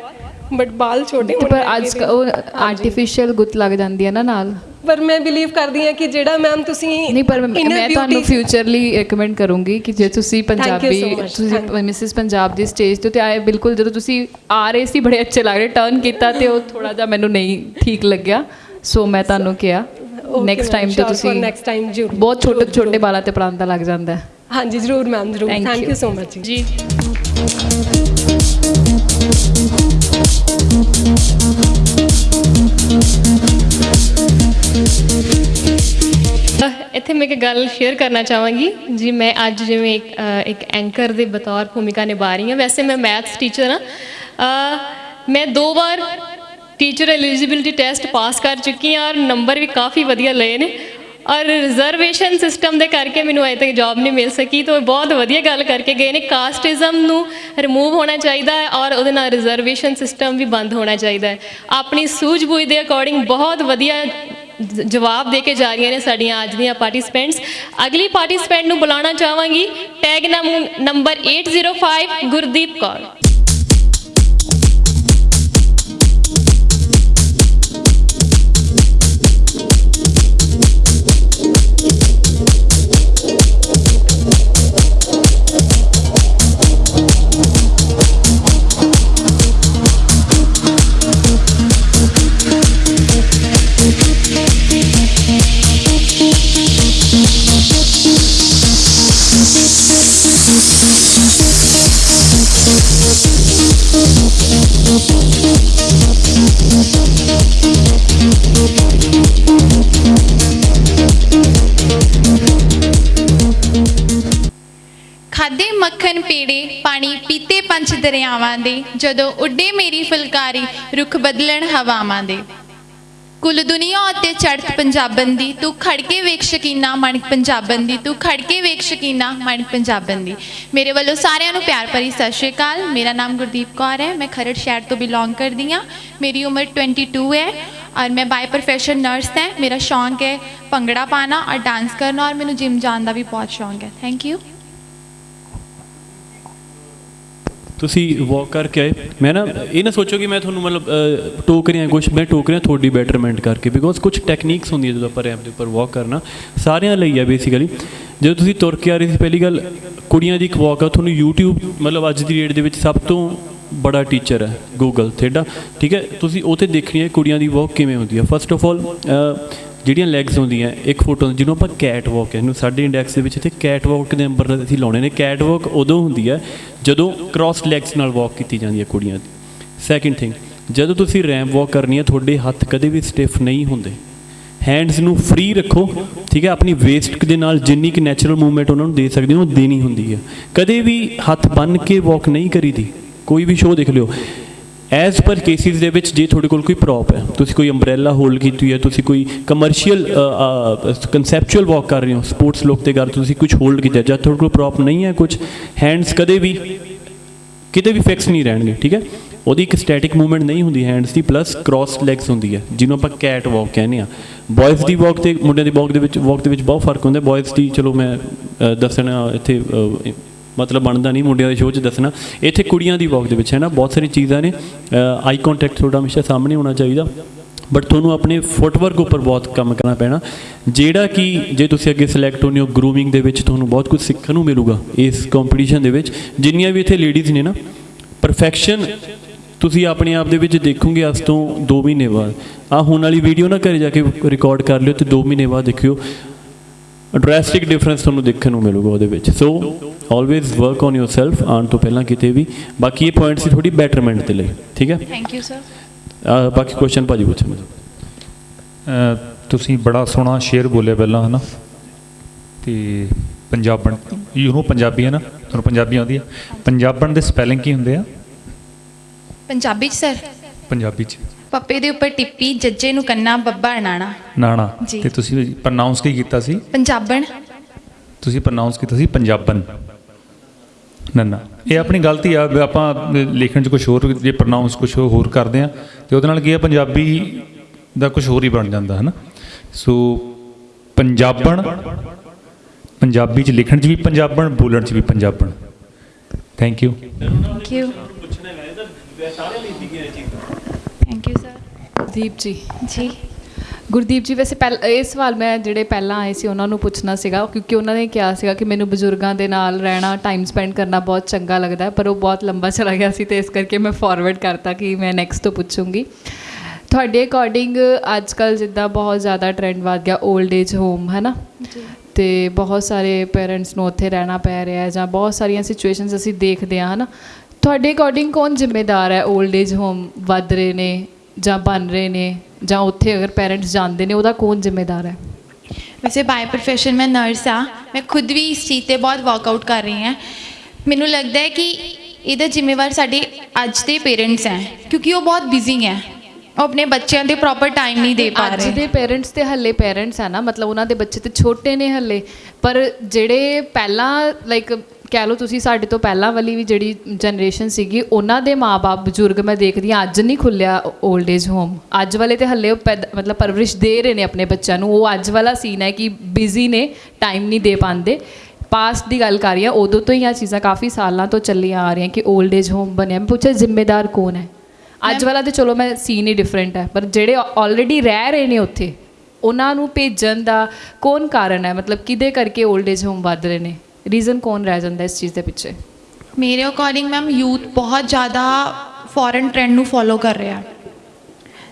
ਬਟ ਬਾਲ ਛੋਟੇ ਹੋਣ ਪਰ ਅੱਜ ਉਹ। ਆਰਟੀਫੀਸ਼ੀਅਲ ਗੁੱਤ ਲੱਗ ਜਾਂਦੀ ਹੈ ਨਾ ਨਾਲ ਪਰ ਮੈਂ ਬਿਲੀਵ ਕਰਦੀ ਹਾਂ ਕਿ ਜਿਹੜਾ ਮੈਮ ਤੁਸੀਂ ਨਹੀਂ ਪਰ ਮੈਂ inner ਮੈਂ ਤੁਹਾਨੂੰ beauty- ਫਿਊਚਰਲੀ ਰეკਮੈਂਡ ਕਰੂੰਗੀ ਕਿ ਜੇ ਤੁਸੀਂ ਪੰਜਾਬੀ so much. ਤੁਸੀਂ ਮਿਸਿਸ ਪੰਜਾਬ ਦੀ ਸਟੇਜ ਤੇ ਆਏ ਬਿਲਕੁਲ ਜਦੋਂ ਤੁਸੀਂ ਆ ਰਹੇ ਸੀ ਬੜੇ ਅੱਛੇ ਲੱਗ ਰਹੇ ਟਰਨ ਕੀਤਾ ਤੇ ਉਹ ਥੋੜਾ ਜਿਹਾ ਮੈਨੂੰ ਨਹੀਂ ਠੀਕ ਲੱਗਿਆ ਸੋ ਮੈਂ ਤੁਹਾਨੂੰ ਕਿਹਾ ਨੈਕਸਟ ਟਾਈਮ ਤੇ ਤੁਸੀਂ ਜ਼ਰੂਰ ਬਹੁਤ ਛੋਟੇ ਛੋਟੇ। ਬਾਲਾਂ ਤੇ ਪਰਾਂਦਾ ਲੱਗ ਜਾਂਦਾ ਹੈ ਹਾਂਜੀ ਜ਼ਰੂਰ ਮੈਮ ਜ਼ਰੂਰ Thank thank you. You so much ਜੀ ਇੱਥੇ ਮੈਂ ਇੱਕ ਗੱਲ ਸ਼ੇਅਰ ਕਰਨਾ ਚਾਹਾਂਗੀ। ਜੀ ਮੈਂ ਅੱਜ ਜਿਵੇਂ ਇੱਕ, ਇੱਕ ਐਂਕਰ ਦੇ ਬਤੌਰ ਭੂਮਿਕਾ ਨਿਭਾ ਰਹੀ ਹਾਂ। ਵੈਸੇ ਮੈਂ ਮੈਥਸ ਟੀਚਰ ਹਾਂ। ਮੈਂ ਦੋ ਵਾਰ ਟੀਚਰ ਐਲੀਜੀਬਿਲਟੀ ਟੈਸਟ ਪਾਸ ਕਰ ਚੁੱਕੀ ਹਾਂ ਔਰ ਨੰਬਰ ਵੀ ਕਾਫੀ ਵਧੀਆ ਲਏ ਨੇ। ਔਰ ਰਿਜ਼ਰਵੇਸ਼ਨ ਸਿਸਟਮ ਦੇ ਕਰਕੇ ਮੈਨੂੰ ਅਜੇ ਤੱਕ ਜੌਬ ਨਹੀਂ ਮਿਲ ਸਕੀ, ਤਾਂ ਇਹ ਬਹੁਤ ਵਧੀਆ ਗੱਲ ਕਰਕੇ ਗਏ ਨੇ। ਕਾਸਟਿਜ਼ਮ ਨੂੰ ਰਿਮੂਵ ਹੋਣਾ ਚਾਹੀਦਾ ਹੈ ਔਰ ਉਹਦੇ ਨਾਲ ਰਿਜ਼ਰਵੇਸ਼ਨ ਸਿਸਟਮ ਵੀ ਬੰਦ ਹੋਣਾ ਚਾਹੀਦਾ ਹੈ। ਆਪਣੀ ਸੂਝ-ਬੂਝ ਦੇ ਅਕੋਰਡਿੰਗ ਬਹੁਤ ਵਧੀਆ ਜਵਾਬ ਦੇ ਕੇ ਜਾ ਰਹੀਆਂ ਨੇ ਸਾਡੀਆਂ ਅੱਜ ਦੀਆਂ ਪਾਰਟਿਸਪੈਂਟਸ ਅਗਲੀ ਪਾਰਟਿਸਪੈਂਟ ਨੂੰ ਬੁਲਾਉਣਾ ਚਾਹਾਂਗੀ। Tag number 805 Gurdeep Kaur. ਪੇੜੇ ਪਾਣੀ ਪੀਤੇ ਪੰਛ ਦਰਿਆਵਾਂ ਦੇ, ਜਦੋਂ ਉੱਡੇ ਮੇਰੀ ਫੁਲਕਾਰੀ ਰੁੱਖ ਬਦਲਣ ਹਵਾਵਾਂ ਦੇ। ਕੁੱਲ ਦੁਨੀਆ ਉੱਤੇ ਚੜਤ ਪੰਜਾਬਨ ਦੀ, ਤੂੰ ਖੜ ਕੇ ਵੇਖ ਸ਼ਕੀਨਾ ਮਣ ਪੰਜਾਬਨ ਦੀ, ਤੂੰ ਖੜ ਕੇ ਵੇਖ ਸ਼ਕੀਨਾ ਮਣ ਪੰਜਾਬਨ ਦੀ। ਮੇਰੇ ਵੱਲੋਂ ਸਾਰਿਆਂ ਨੂੰ ਪਿਆਰ ਭਰੀ ਸਤਿ ਸ਼੍ਰੀ ਅਕਾਲ। ਮੇਰਾ ਨਾਮ ਗੁਰਦੀਪ ਕੌਰ ਹੈ, ਮੈਂ ਖਰੜ ਸ਼ਹਿਰ ਤੋਂ ਬਿਲੋਂਗ ਕਰਦੀ ਹਾਂ। ਮੇਰੀ ਉਮਰ 22 ਹੈ ਔਰ ਮੈਂ ਬਾਈ ਪ੍ਰੋਫੈਸ਼ਨ ਨਰਸ ਹਾਂ। ਮੇਰਾ ਸ਼ੌਂਕ ਹੈ ਭੰਗੜਾ ਪਾਣਾ ਔਰ ਡਾਂਸ ਕਰਨਾ ਔਰ ਮੈਨੂੰ ਜਿਮ ਜਾਣ ਦਾ ਵੀ ਬਹੁਤ ਸ਼ੌਂਕ ਹੈ। ਥੈਂਕ ਯੂ ਤੁਸੀਂ ਵਾਕ ਕਰਕੇ ਆਏ। ਮੈਂ ਨਾ ਇਹ ਨਾ ਸੋਚੋ ਕਿ ਮੈਂ ਤੁਹਾਨੂੰ ਮਤਲਬ ਟੋਕ ਰਿਹਾ ਕੁਝ ਮੈਂ ਟੋਕ ਰਿਹਾ ਤੁਹਾਡੀ ਬੈਟਰਮੈਂਟ ਕਰਕੇ ਬਿਕੋਜ਼ ਕੁਝ ਟੈਕਨੀਕਸ ਹੁੰਦੀਆਂ ਜਦੋਂ ਆਪਾਂ ਰੈਂਪ ਦੇ ਉੱਪਰ ਵਾਕ ਕਰਨਾ, ਸਾਰਿਆਂ ਲਈ ਆ ਬੇਸਿਕਲੀ ਜਦੋਂ ਤੁਸੀਂ ਤੁਰ ਕੇ ਆ ਰਹੇ ਸੀ, ਪਹਿਲੀ ਗੱਲ, ਕੁੜੀਆਂ ਦੀ ਇੱਕ ਵਾਕ ਆ, ਤੁਹਾਨੂੰ YouTube, ਮਤਲਬ ਅੱਜ ਦੀ ਡੇਟ ਦੇ ਵਿੱਚ ਸਭ ਤੋਂ ਬੜਾ ਟੀਚਰ ਹੈ ਗੂਗਲ ਥੇਡਾ, ਠੀਕ ਹੈ? ਤੁਸੀਂ ਉਹ ਦੇਖਣੀ ਹੈ ਕੁੜੀਆਂ ਦੀ ਵਾਕ ਕਿਵੇਂ ਹੁੰਦੀ ਹੈ ਫਸਟ ਆਫ ਆਲ ਜਿਹੜੀਆਂ ਲੈਗਸ ਹੁੰਦੀਆਂ, ਇੱਕ ਫੋਟੋ ਜਿਹਨੂੰ ਆਪਾਂ ਕੈਟ ਵਾਕ ਇਹਨੂੰ ਸਾਡੇ ਇੰਡੈਕਸ ਦੇ ਵਿੱਚ ਇੱਥੇ ਕੈਟ ਵਾਕ ਦੇ ਨੰਬਰ ਅਸੀਂ ਲਾਉਣੇ ਨੇ। ਕੈਟ ਵਾਕ ਉਦੋਂ ਹੁੰਦੀ ਹੈ ਜਦੋਂ ਕ੍ਰਾਸ ਲੈਗਸ ਨਾਲ ਵਾਕ ਕੀਤੀ ਜਾਂਦੀ ਹੈ ਕੁੜੀਆਂ ਦੀ। ਸੈਕਿੰਡ ਥਿੰਗ ਜਦੋਂ ਤੁਸੀਂ ਰੈਂਪ ਵਾਕ ਕਰਨੀ ਹੈ, ਤੁਹਾਡੇ ਹੱਥ ਕਦੇ ਵੀ ਸਟਿਫ ਨਹੀਂ ਹੁੰਦੇ। ਹੈਂਡਸ ਨੂੰ ਫ੍ਰੀ ਰੱਖੋ, ਠੀਕ ਹੈ? ਆਪਣੀ ਵੇਸਟ ਦੇ ਨਾਲ ਜਿੰਨੀ ਕਿ ਨੈਚੁਰਲ ਮੂਵਮੈਂਟ ਉਹਨਾਂ ਨੂੰ ਦੇ ਸਕਦੇ ਹੋ, ਉਹ ਦੇਣੀ ਹੁੰਦੀ ਹੈ। ਕਦੇ ਵੀ ਹੱਥ ਬੰਨ ਕੇ ਵਾਕ ਨਹੀਂ ਕਰੀਦੀ। ਕੋਈ ਵੀ ਸ਼ੋਅ ਦੇਖ ਲਿਓ। ਐਜ਼ ਪਰ ਕੇਸਿਸ ਦੇ ਵਿੱਚ ਜੇ ਤੁਹਾਡੇ ਕੋਲ ਕੋਈ ਪ੍ਰੋਪ ਹੈ, ਤੁਸੀਂ ਕੋਈ ਅੰਬ੍ਰੈਲਾ ਹੋਲਡ ਕੀਤੀ ਹੈ, ਤੁਸੀਂ ਕੋਈ ਕਮਰਸ਼ੀਅਲ ਕਨਸੈਪਚੁਅਲ ਵਾਕ ਕਰ ਰਹੇ ਹੋ ਸਪੋਰਟਸ ਲੋਕ ਤੇ ਕਰ ਤੁਸੀਂ ਕੁਝ ਹੋਲਡ ਕੀਤਾ ਜਦ ਤੁਹਾਡੇ ਕੋਲ ਪ੍ਰੋਪ ਨਹੀਂ ਹੈ ਕੁਝ ਹੈਂਡਸ ਕਦੇ ਵੀ, ਕਿਤੇ ਵੀ ਫਿਕਸ ਨਹੀਂ ਰਹਿਣਗੇ, ਠੀਕ ਹੈ? ਉਹਦੀ ਇੱਕ ਸਟੈਟਿਕ ਮੂਵਮੈਂਟ ਨਹੀਂ ਹੁੰਦੀ ਹੈਂਡਸ ਦੀ ਪਲੱਸ ਕ੍ਰਾਸ ਲੈਗਸ ਹੁੰਦੀ ਹੈ, ਜਿਹਨੂੰ ਆਪਾਂ ਕੈਟ ਵਾਕ ਕਹਿੰਦੇ ਆ ਬॉयਜ਼ ਦੀ ਵਾਕ ਤੇ, ਮੁੰਡਿਆਂ ਦੀ ਵਾਕ ਦੇ ਵਿੱਚ ਵਾਕ ਦੇ ਵਿੱਚ ਬਹੁਤ ਫ਼ਰਕ ਹੁੰਦਾ ਬॉयਜ਼ ਦੀ, ਚਲੋ ਮੈਂ ਦੱਸਣਾ ਇੱਥੇ ਮਤਲਬ ਬਣਦਾ ਨਹੀਂ ਮੁੰਡਿਆਂ ਦੇ ਸ਼ੋਅ 'ਚ ਦੱਸਣਾ। ਇੱਥੇ ਕੁੜੀਆਂ ਦੀ ਵਾਕ ਦੇ ਵਿੱਚ ਹੈ ਨਾ, ਬਹੁਤ ਸਾਰੀ ਚੀਜ਼ਾਂ ਨੇ। ਆਈ ਕੰਟੈਕਟ ਤੁਹਾਡਾ ਹਮੇਸ਼ਾ ਸਾਹਮਣੇ ਹੋਣਾ ਚਾਹੀਦਾ। ਬਟ ਤੁਹਾਨੂੰ ਆਪਣੇ ਫੁੱਟਵਰਕ ਉੱਪਰ ਬਹੁਤ ਕੰਮ ਕਰਨਾ ਪੈਣਾ। ਜਿਹੜਾ ਕਿ ਜੇ ਤੁਸੀਂ ਅੱਗੇ ਸਿਲੈਕਟ ਹੋਣੇ ਹੋ ਗਰੂਮਿੰਗ ਦੇ ਵਿੱਚ ਤੁਹਾਨੂੰ ਬਹੁਤ ਕੁਝ ਸਿੱਖਣ ਨੂੰ ਮਿਲੂਗਾ ਇਸ ਕੰਪੀਟੀਸ਼ਨ ਦੇ ਵਿੱਚ। ਜਿੰਨੀਆਂ ਵੀ ਇੱਥੇ ਲੇਡੀਜ਼ ਨੇ ਨਾ ਪਰਫੈਕਸ਼ਨ ਤੁਸੀਂ ਆਪਣੇ ਆਪ ਦੇ ਵਿੱਚ ਦੇਖੋਗੇ ਅੱਜ ਤੋਂ 2 ਮਹੀਨੇ ਬਾਅਦ। ਆ ਹੁਣ ਵਾਲੀ ਵੀਡੀਓ ਨਾ ਘਰੇ ਜਾ ਕੇ ਰਿਕਾਰਡ ਕਰ ਲਿਓ ਤੇ 2 ਮਹੀਨੇ ਬਾਅਦ ਦੇਖਿਓ। ਡਰੈਸਟਿਕ ਡਿਫਰੈਂਸ ਤੁਹਾਨੂੰ ਦੇਖਣ ਨੂੰ ਮਿਲੂਗਾ ਉਹਦੇ ਵਿੱਚ। So always work on yourself ਆਉਣ ਤੋਂ ਪਹਿਲਾਂ ਕਿਤੇ ਵੀ। ਬਾਕੀ ਇਹ ਪੁਆਇੰਟ ਸੀ ਥੋੜੀ ਬੈਟਰਮੈਂਟ ਦੇ ਲਈ ਠੀਕ ਹੈ? ਥੈਂਕ ਯੂ ਸਰ ਬਾਕੀ ਕੁਐਸਚਨ ਭਾਜੀ ਪੁੱਛਣ ਅ, ਤੁਸੀਂ ਬੜਾ ਸੋਹਣਾ ਸ਼ੇਰ ਬੋਲਿਆ ਪਹਿਲਾਂ ਹਨਾ? ਤੇ ਪੰਜਾਬਣ ਯੂ نو ਪੰਜਾਬੀ ਹੈ ਨਾ? ਤੁਹਾਨੂੰ ਪੰਜਾਬੀ ਆਉਂਦੀ ਹੈ? ਪੰਜਾਬਣ ਦੇ ਸਪੈਲਿੰਗ ਕੀ ਹੁੰਦੇ ਆ? ਪੰਜਾਬੀ ਚ ਸਰ ਪੰਜਾਬੀ ਚ। ਪੱਪੇ ਦੇ ਉੱਪਰ ਟਿੱਪੀ ਜੱਜੇ ਨੂੰ ਕੰਨਾ ਬੱਬਾ ਨਾਣਾ ਜੀ। ਤੇ ਤੁਸੀਂ ਪ੍ਰਨਾਉਂਸ ਕੀ ਕੀਤਾ ਸੀ? ਪੰਜਾਬਣ। ਤੁਸੀਂ ਪ੍ਰਨਾਉਂਸ ਕੀਤਾ ਸੀ ਪੰਜਾਬਨ ਨੰਨਾ ਇਹ ਆਪਣੀ ਗਲਤੀ ਆ ਵੀ ਆਪਾਂ ਲਿਖਣ 'ਚ ਕੁਝ ਹੋਰ ਜੇ ਪ੍ਰਨਾਉਂਸ ਕੁਝ ਹੋਰ ਕਰਦੇ ਆ ਤੇ ਉਹਦੇ ਨਾਲ ਕੀ ਆ ਪੰਜਾਬੀ ਦਾ ਕੁਝ ਹੋਰ ਹੀ ਬਣ ਜਾਂਦਾ ਹੈ ਨਾ ਸੋ ਪੰਜਾਬਣ ਪੰਜਾਬੀ 'ਚ ਲਿਖਣ 'ਚ ਵੀ ਪੰਜਾਬਣ ਬੋਲਣ 'ਚ ਵੀ ਪੰਜਾਬਣ। Thank you thank you thank you sir Deep ji. ਜੀ। ਗੁਰਦੀਪ ਜੀ ਵੈਸੇ ਪਹਿਲ ਇਹ ਸਵਾਲ ਮੈਂ ਜਿਹੜੇ ਪਹਿਲਾਂ ਆਏ ਸੀ ਉਹਨਾਂ ਨੂੰ ਪੁੱਛਣਾ ਸੀਗਾ ਕਿਉਂਕਿ ਉਹਨਾਂ ਨੇ ਕਿਹਾ ਸੀਗਾ ਕਿ ਮੈਨੂੰ ਬਜ਼ੁਰਗਾਂ ਦੇ ਨਾਲ ਰਹਿਣਾ ਟਾਈਮ ਸਪੈਂਡ ਕਰਨਾ ਬਹੁਤ ਚੰਗਾ ਲੱਗਦਾ ਪਰ ਉਹ ਬਹੁਤ ਲੰਬਾ ਚਲਾ ਗਿਆ ਸੀ ਤੇ ਇਸ ਕਰਕੇ ਮੈਂ ਫਾਰਵਰਡ ਕਰਤਾ ਕਿ ਮੈਂ ਨੈਕਸਟ ਤੋਂ ਪੁੱਛੂੰਗੀ। ਤੁਹਾਡੇ ਅਕੋਰਡਿੰਗ ਅੱਜ ਕੱਲ ਜਿੱਦਾਂ ਬਹੁਤ ਜ਼ਿਆਦਾ ਟ੍ਰੈਂਡ ਵੱਧ ਗਿਆ 올ਡ ਏਜ ਹੋਮ ਹੈ ਨਾ ਤੇ ਬਹੁਤ ਸਾਰੇ ਪੇਰੈਂਟਸ ਨੂੰ ਉੱਥੇ ਰਹਿਣਾ ਪੈ ਰਿਹਾ ਹੈ ਜਾਂ ਬਹੁਤ ਸਾਰੀਆਂ ਸਿਚੁਏਸ਼ਨਸ ਅਸੀਂ ਦੇਖਦੇ ਹਾਂ ਹਨਾ? ਤੁਹਾਡੇ ਅਕੋਰਡਿੰਗ ਕੌਣ ਜ਼ਿੰਮੇਦਾਰ ਹੈ 올ਡ ਏਜ ਹੋਮ ਵੱਧ ਰਹੇ ਨੇ ਜਾਂ ਬਣ ਰਹੇ ਨੇ ਜਾਂ ਉੱਥੇ ਅਗਰ ਪੇਰੈਂਟਸ ਜਾਂਦੇ ਨੇ ਉਹਦਾ ਕੌਣ ਜ਼ਿੰਮੇਵਾਰ ਹੈ? ਵੈਸੇ ਬਾਈ ਪ੍ਰੋਫੈਸ਼ਨ ਮੈਂ ਨਰਸ ਆ ਮੈਂ ਖੁਦ ਵੀ ਇਸ ਚੀਜ਼ ਤੇ ਬਹੁਤ ਵਰਕਆਊਟ ਕਰ ਰਹੀ ਹਾਂ। ਮੈਨੂੰ ਲੱਗਦਾ ਹੈ ਕਿ ਇਹਦਾ ਜ਼ਿੰਮੇਵਾਰ ਸਾਡੇ ਅੱਜ ਦੇ ਪੇਰੈਂਟਸ ਹੈ ਕਿਉਂਕਿ ਉਹ ਬਹੁਤ ਬਿਜ਼ੀ ਹੈ। ਉਹ ਆਪਣੇ ਬੱਚਿਆਂ ਦੇ ਪ੍ਰੋਪਰ ਟਾਈਮ ਨਹੀਂ ਦੇ ਪਾ ਰਹੇ। ਅੱਜ ਦੇ ਪੇਰੈਂਟਸ ਤੇ ਹੱਲੇ ਪੇਰੈਂਟਸ ਆ ਨਾ ਮਤਲਬ ਉਹਨਾਂ ਦੇ ਬੱਚੇ ਤੇ ਛੋਟੇ ਨੇ ਹੱਲੇ ਪਰ ਜਿਹੜੇ ਪਹਿਲਾਂ ਲਾਈਕ ਕਹਿ ਲਓ ਤੁਸੀਂ ਸਾਡੇ ਤੋਂ ਪਹਿਲਾਂ ਵਾਲੀ ਵੀ ਜਿਹੜੀ ਜਨਰੇਸ਼ਨ ਸੀਗੀ ਉਹਨਾਂ ਦੇ ਮਾਪੇ ਬਜ਼ੁਰਗ ਮੈਂ ਦੇਖਦੀ ਹਾਂ ਅੱਜ ਨਹੀਂ ਖੁੱਲਿਆ 올ਡ ਏਜ ਹੋਮ ਅੱਜ ਵਾਲੇ ਤੇ ਹੱਲੇ ਉਹ ਪੈਦ- ਮਤਲਬ ਪਰਵਰਿਸ਼ ਦੇ ਰਹੇ ਨੇ ਆਪਣੇ ਬੱਚਿਆਂ ਨੂੰ। ਉਹ ਅੱਜ ਵਾਲਾ ਸੀਨ ਹੈ ਕਿ ਬਿਜ਼ੀ ਨੇ ਟਾਈਮ ਨਹੀਂ ਦੇ ਪਾਉਂਦੇ। ਪਾਸਟ ਦੀ ਗੱਲ ਕਰ ਰਹੀ ਹਾਂ ਉਦੋਂ ਤੋਂ ਹੀ ਆ ਚੀਜ਼ਾਂ ਕਾਫੀ ਸਾਲਾਂ ਤੋਂ ਚੱਲੀਆਂ ਆ ਰਹੀਆਂ ਕਿ 올ਡ ਏਜ ਹੋਮ ਬਣਿਆ। ਮੈਂ ਪੁੱਛਿਆ ਜ਼ਿੰਮੇਦਾਰ ਕੌਣ ਹੈ? ਅੱਜ ਵਾਲਾ ਤੇ ਚਲੋ ਮੈਂ ਸੀਨ ਹੀ ਡਿਫਰੈਂਟ ਹੈ ਪਰ ਜਿਹੜੇ ਆਲਰੇਡੀ ਰਹਿ ਰਹੇ ਨੇ ਉੱਥੇ ਉਹਨਾਂ ਨੂੰ ਭੇਜਣ ਦਾ ਕੌਣ ਕਾਰਨ ਹੈ? ਮਤਲਬ ਕਿਹਦੇ ਕਰਕੇ 올ਡ ਏਜ ਹੋਮ ਵੱਧ ਰਹੇ ਨੇ? ਰੀਜ਼ਨ ਕੌਣ ਰਹਿ ਜਾਂਦਾ ਇਸ ਚੀਜ਼ ਦੇ ਪਿੱਛੇ ਮੇਰੇ ਅਕੋਰਡਿੰਗ ਮੈਮ ਯੂਥ ਬਹੁਤ ਜ਼ਿਆਦਾ ਫੋਰਨ ਟ੍ਰੈਂਡ ਨੂੰ ਫੋਲੋ ਕਰ ਰਿਹਾ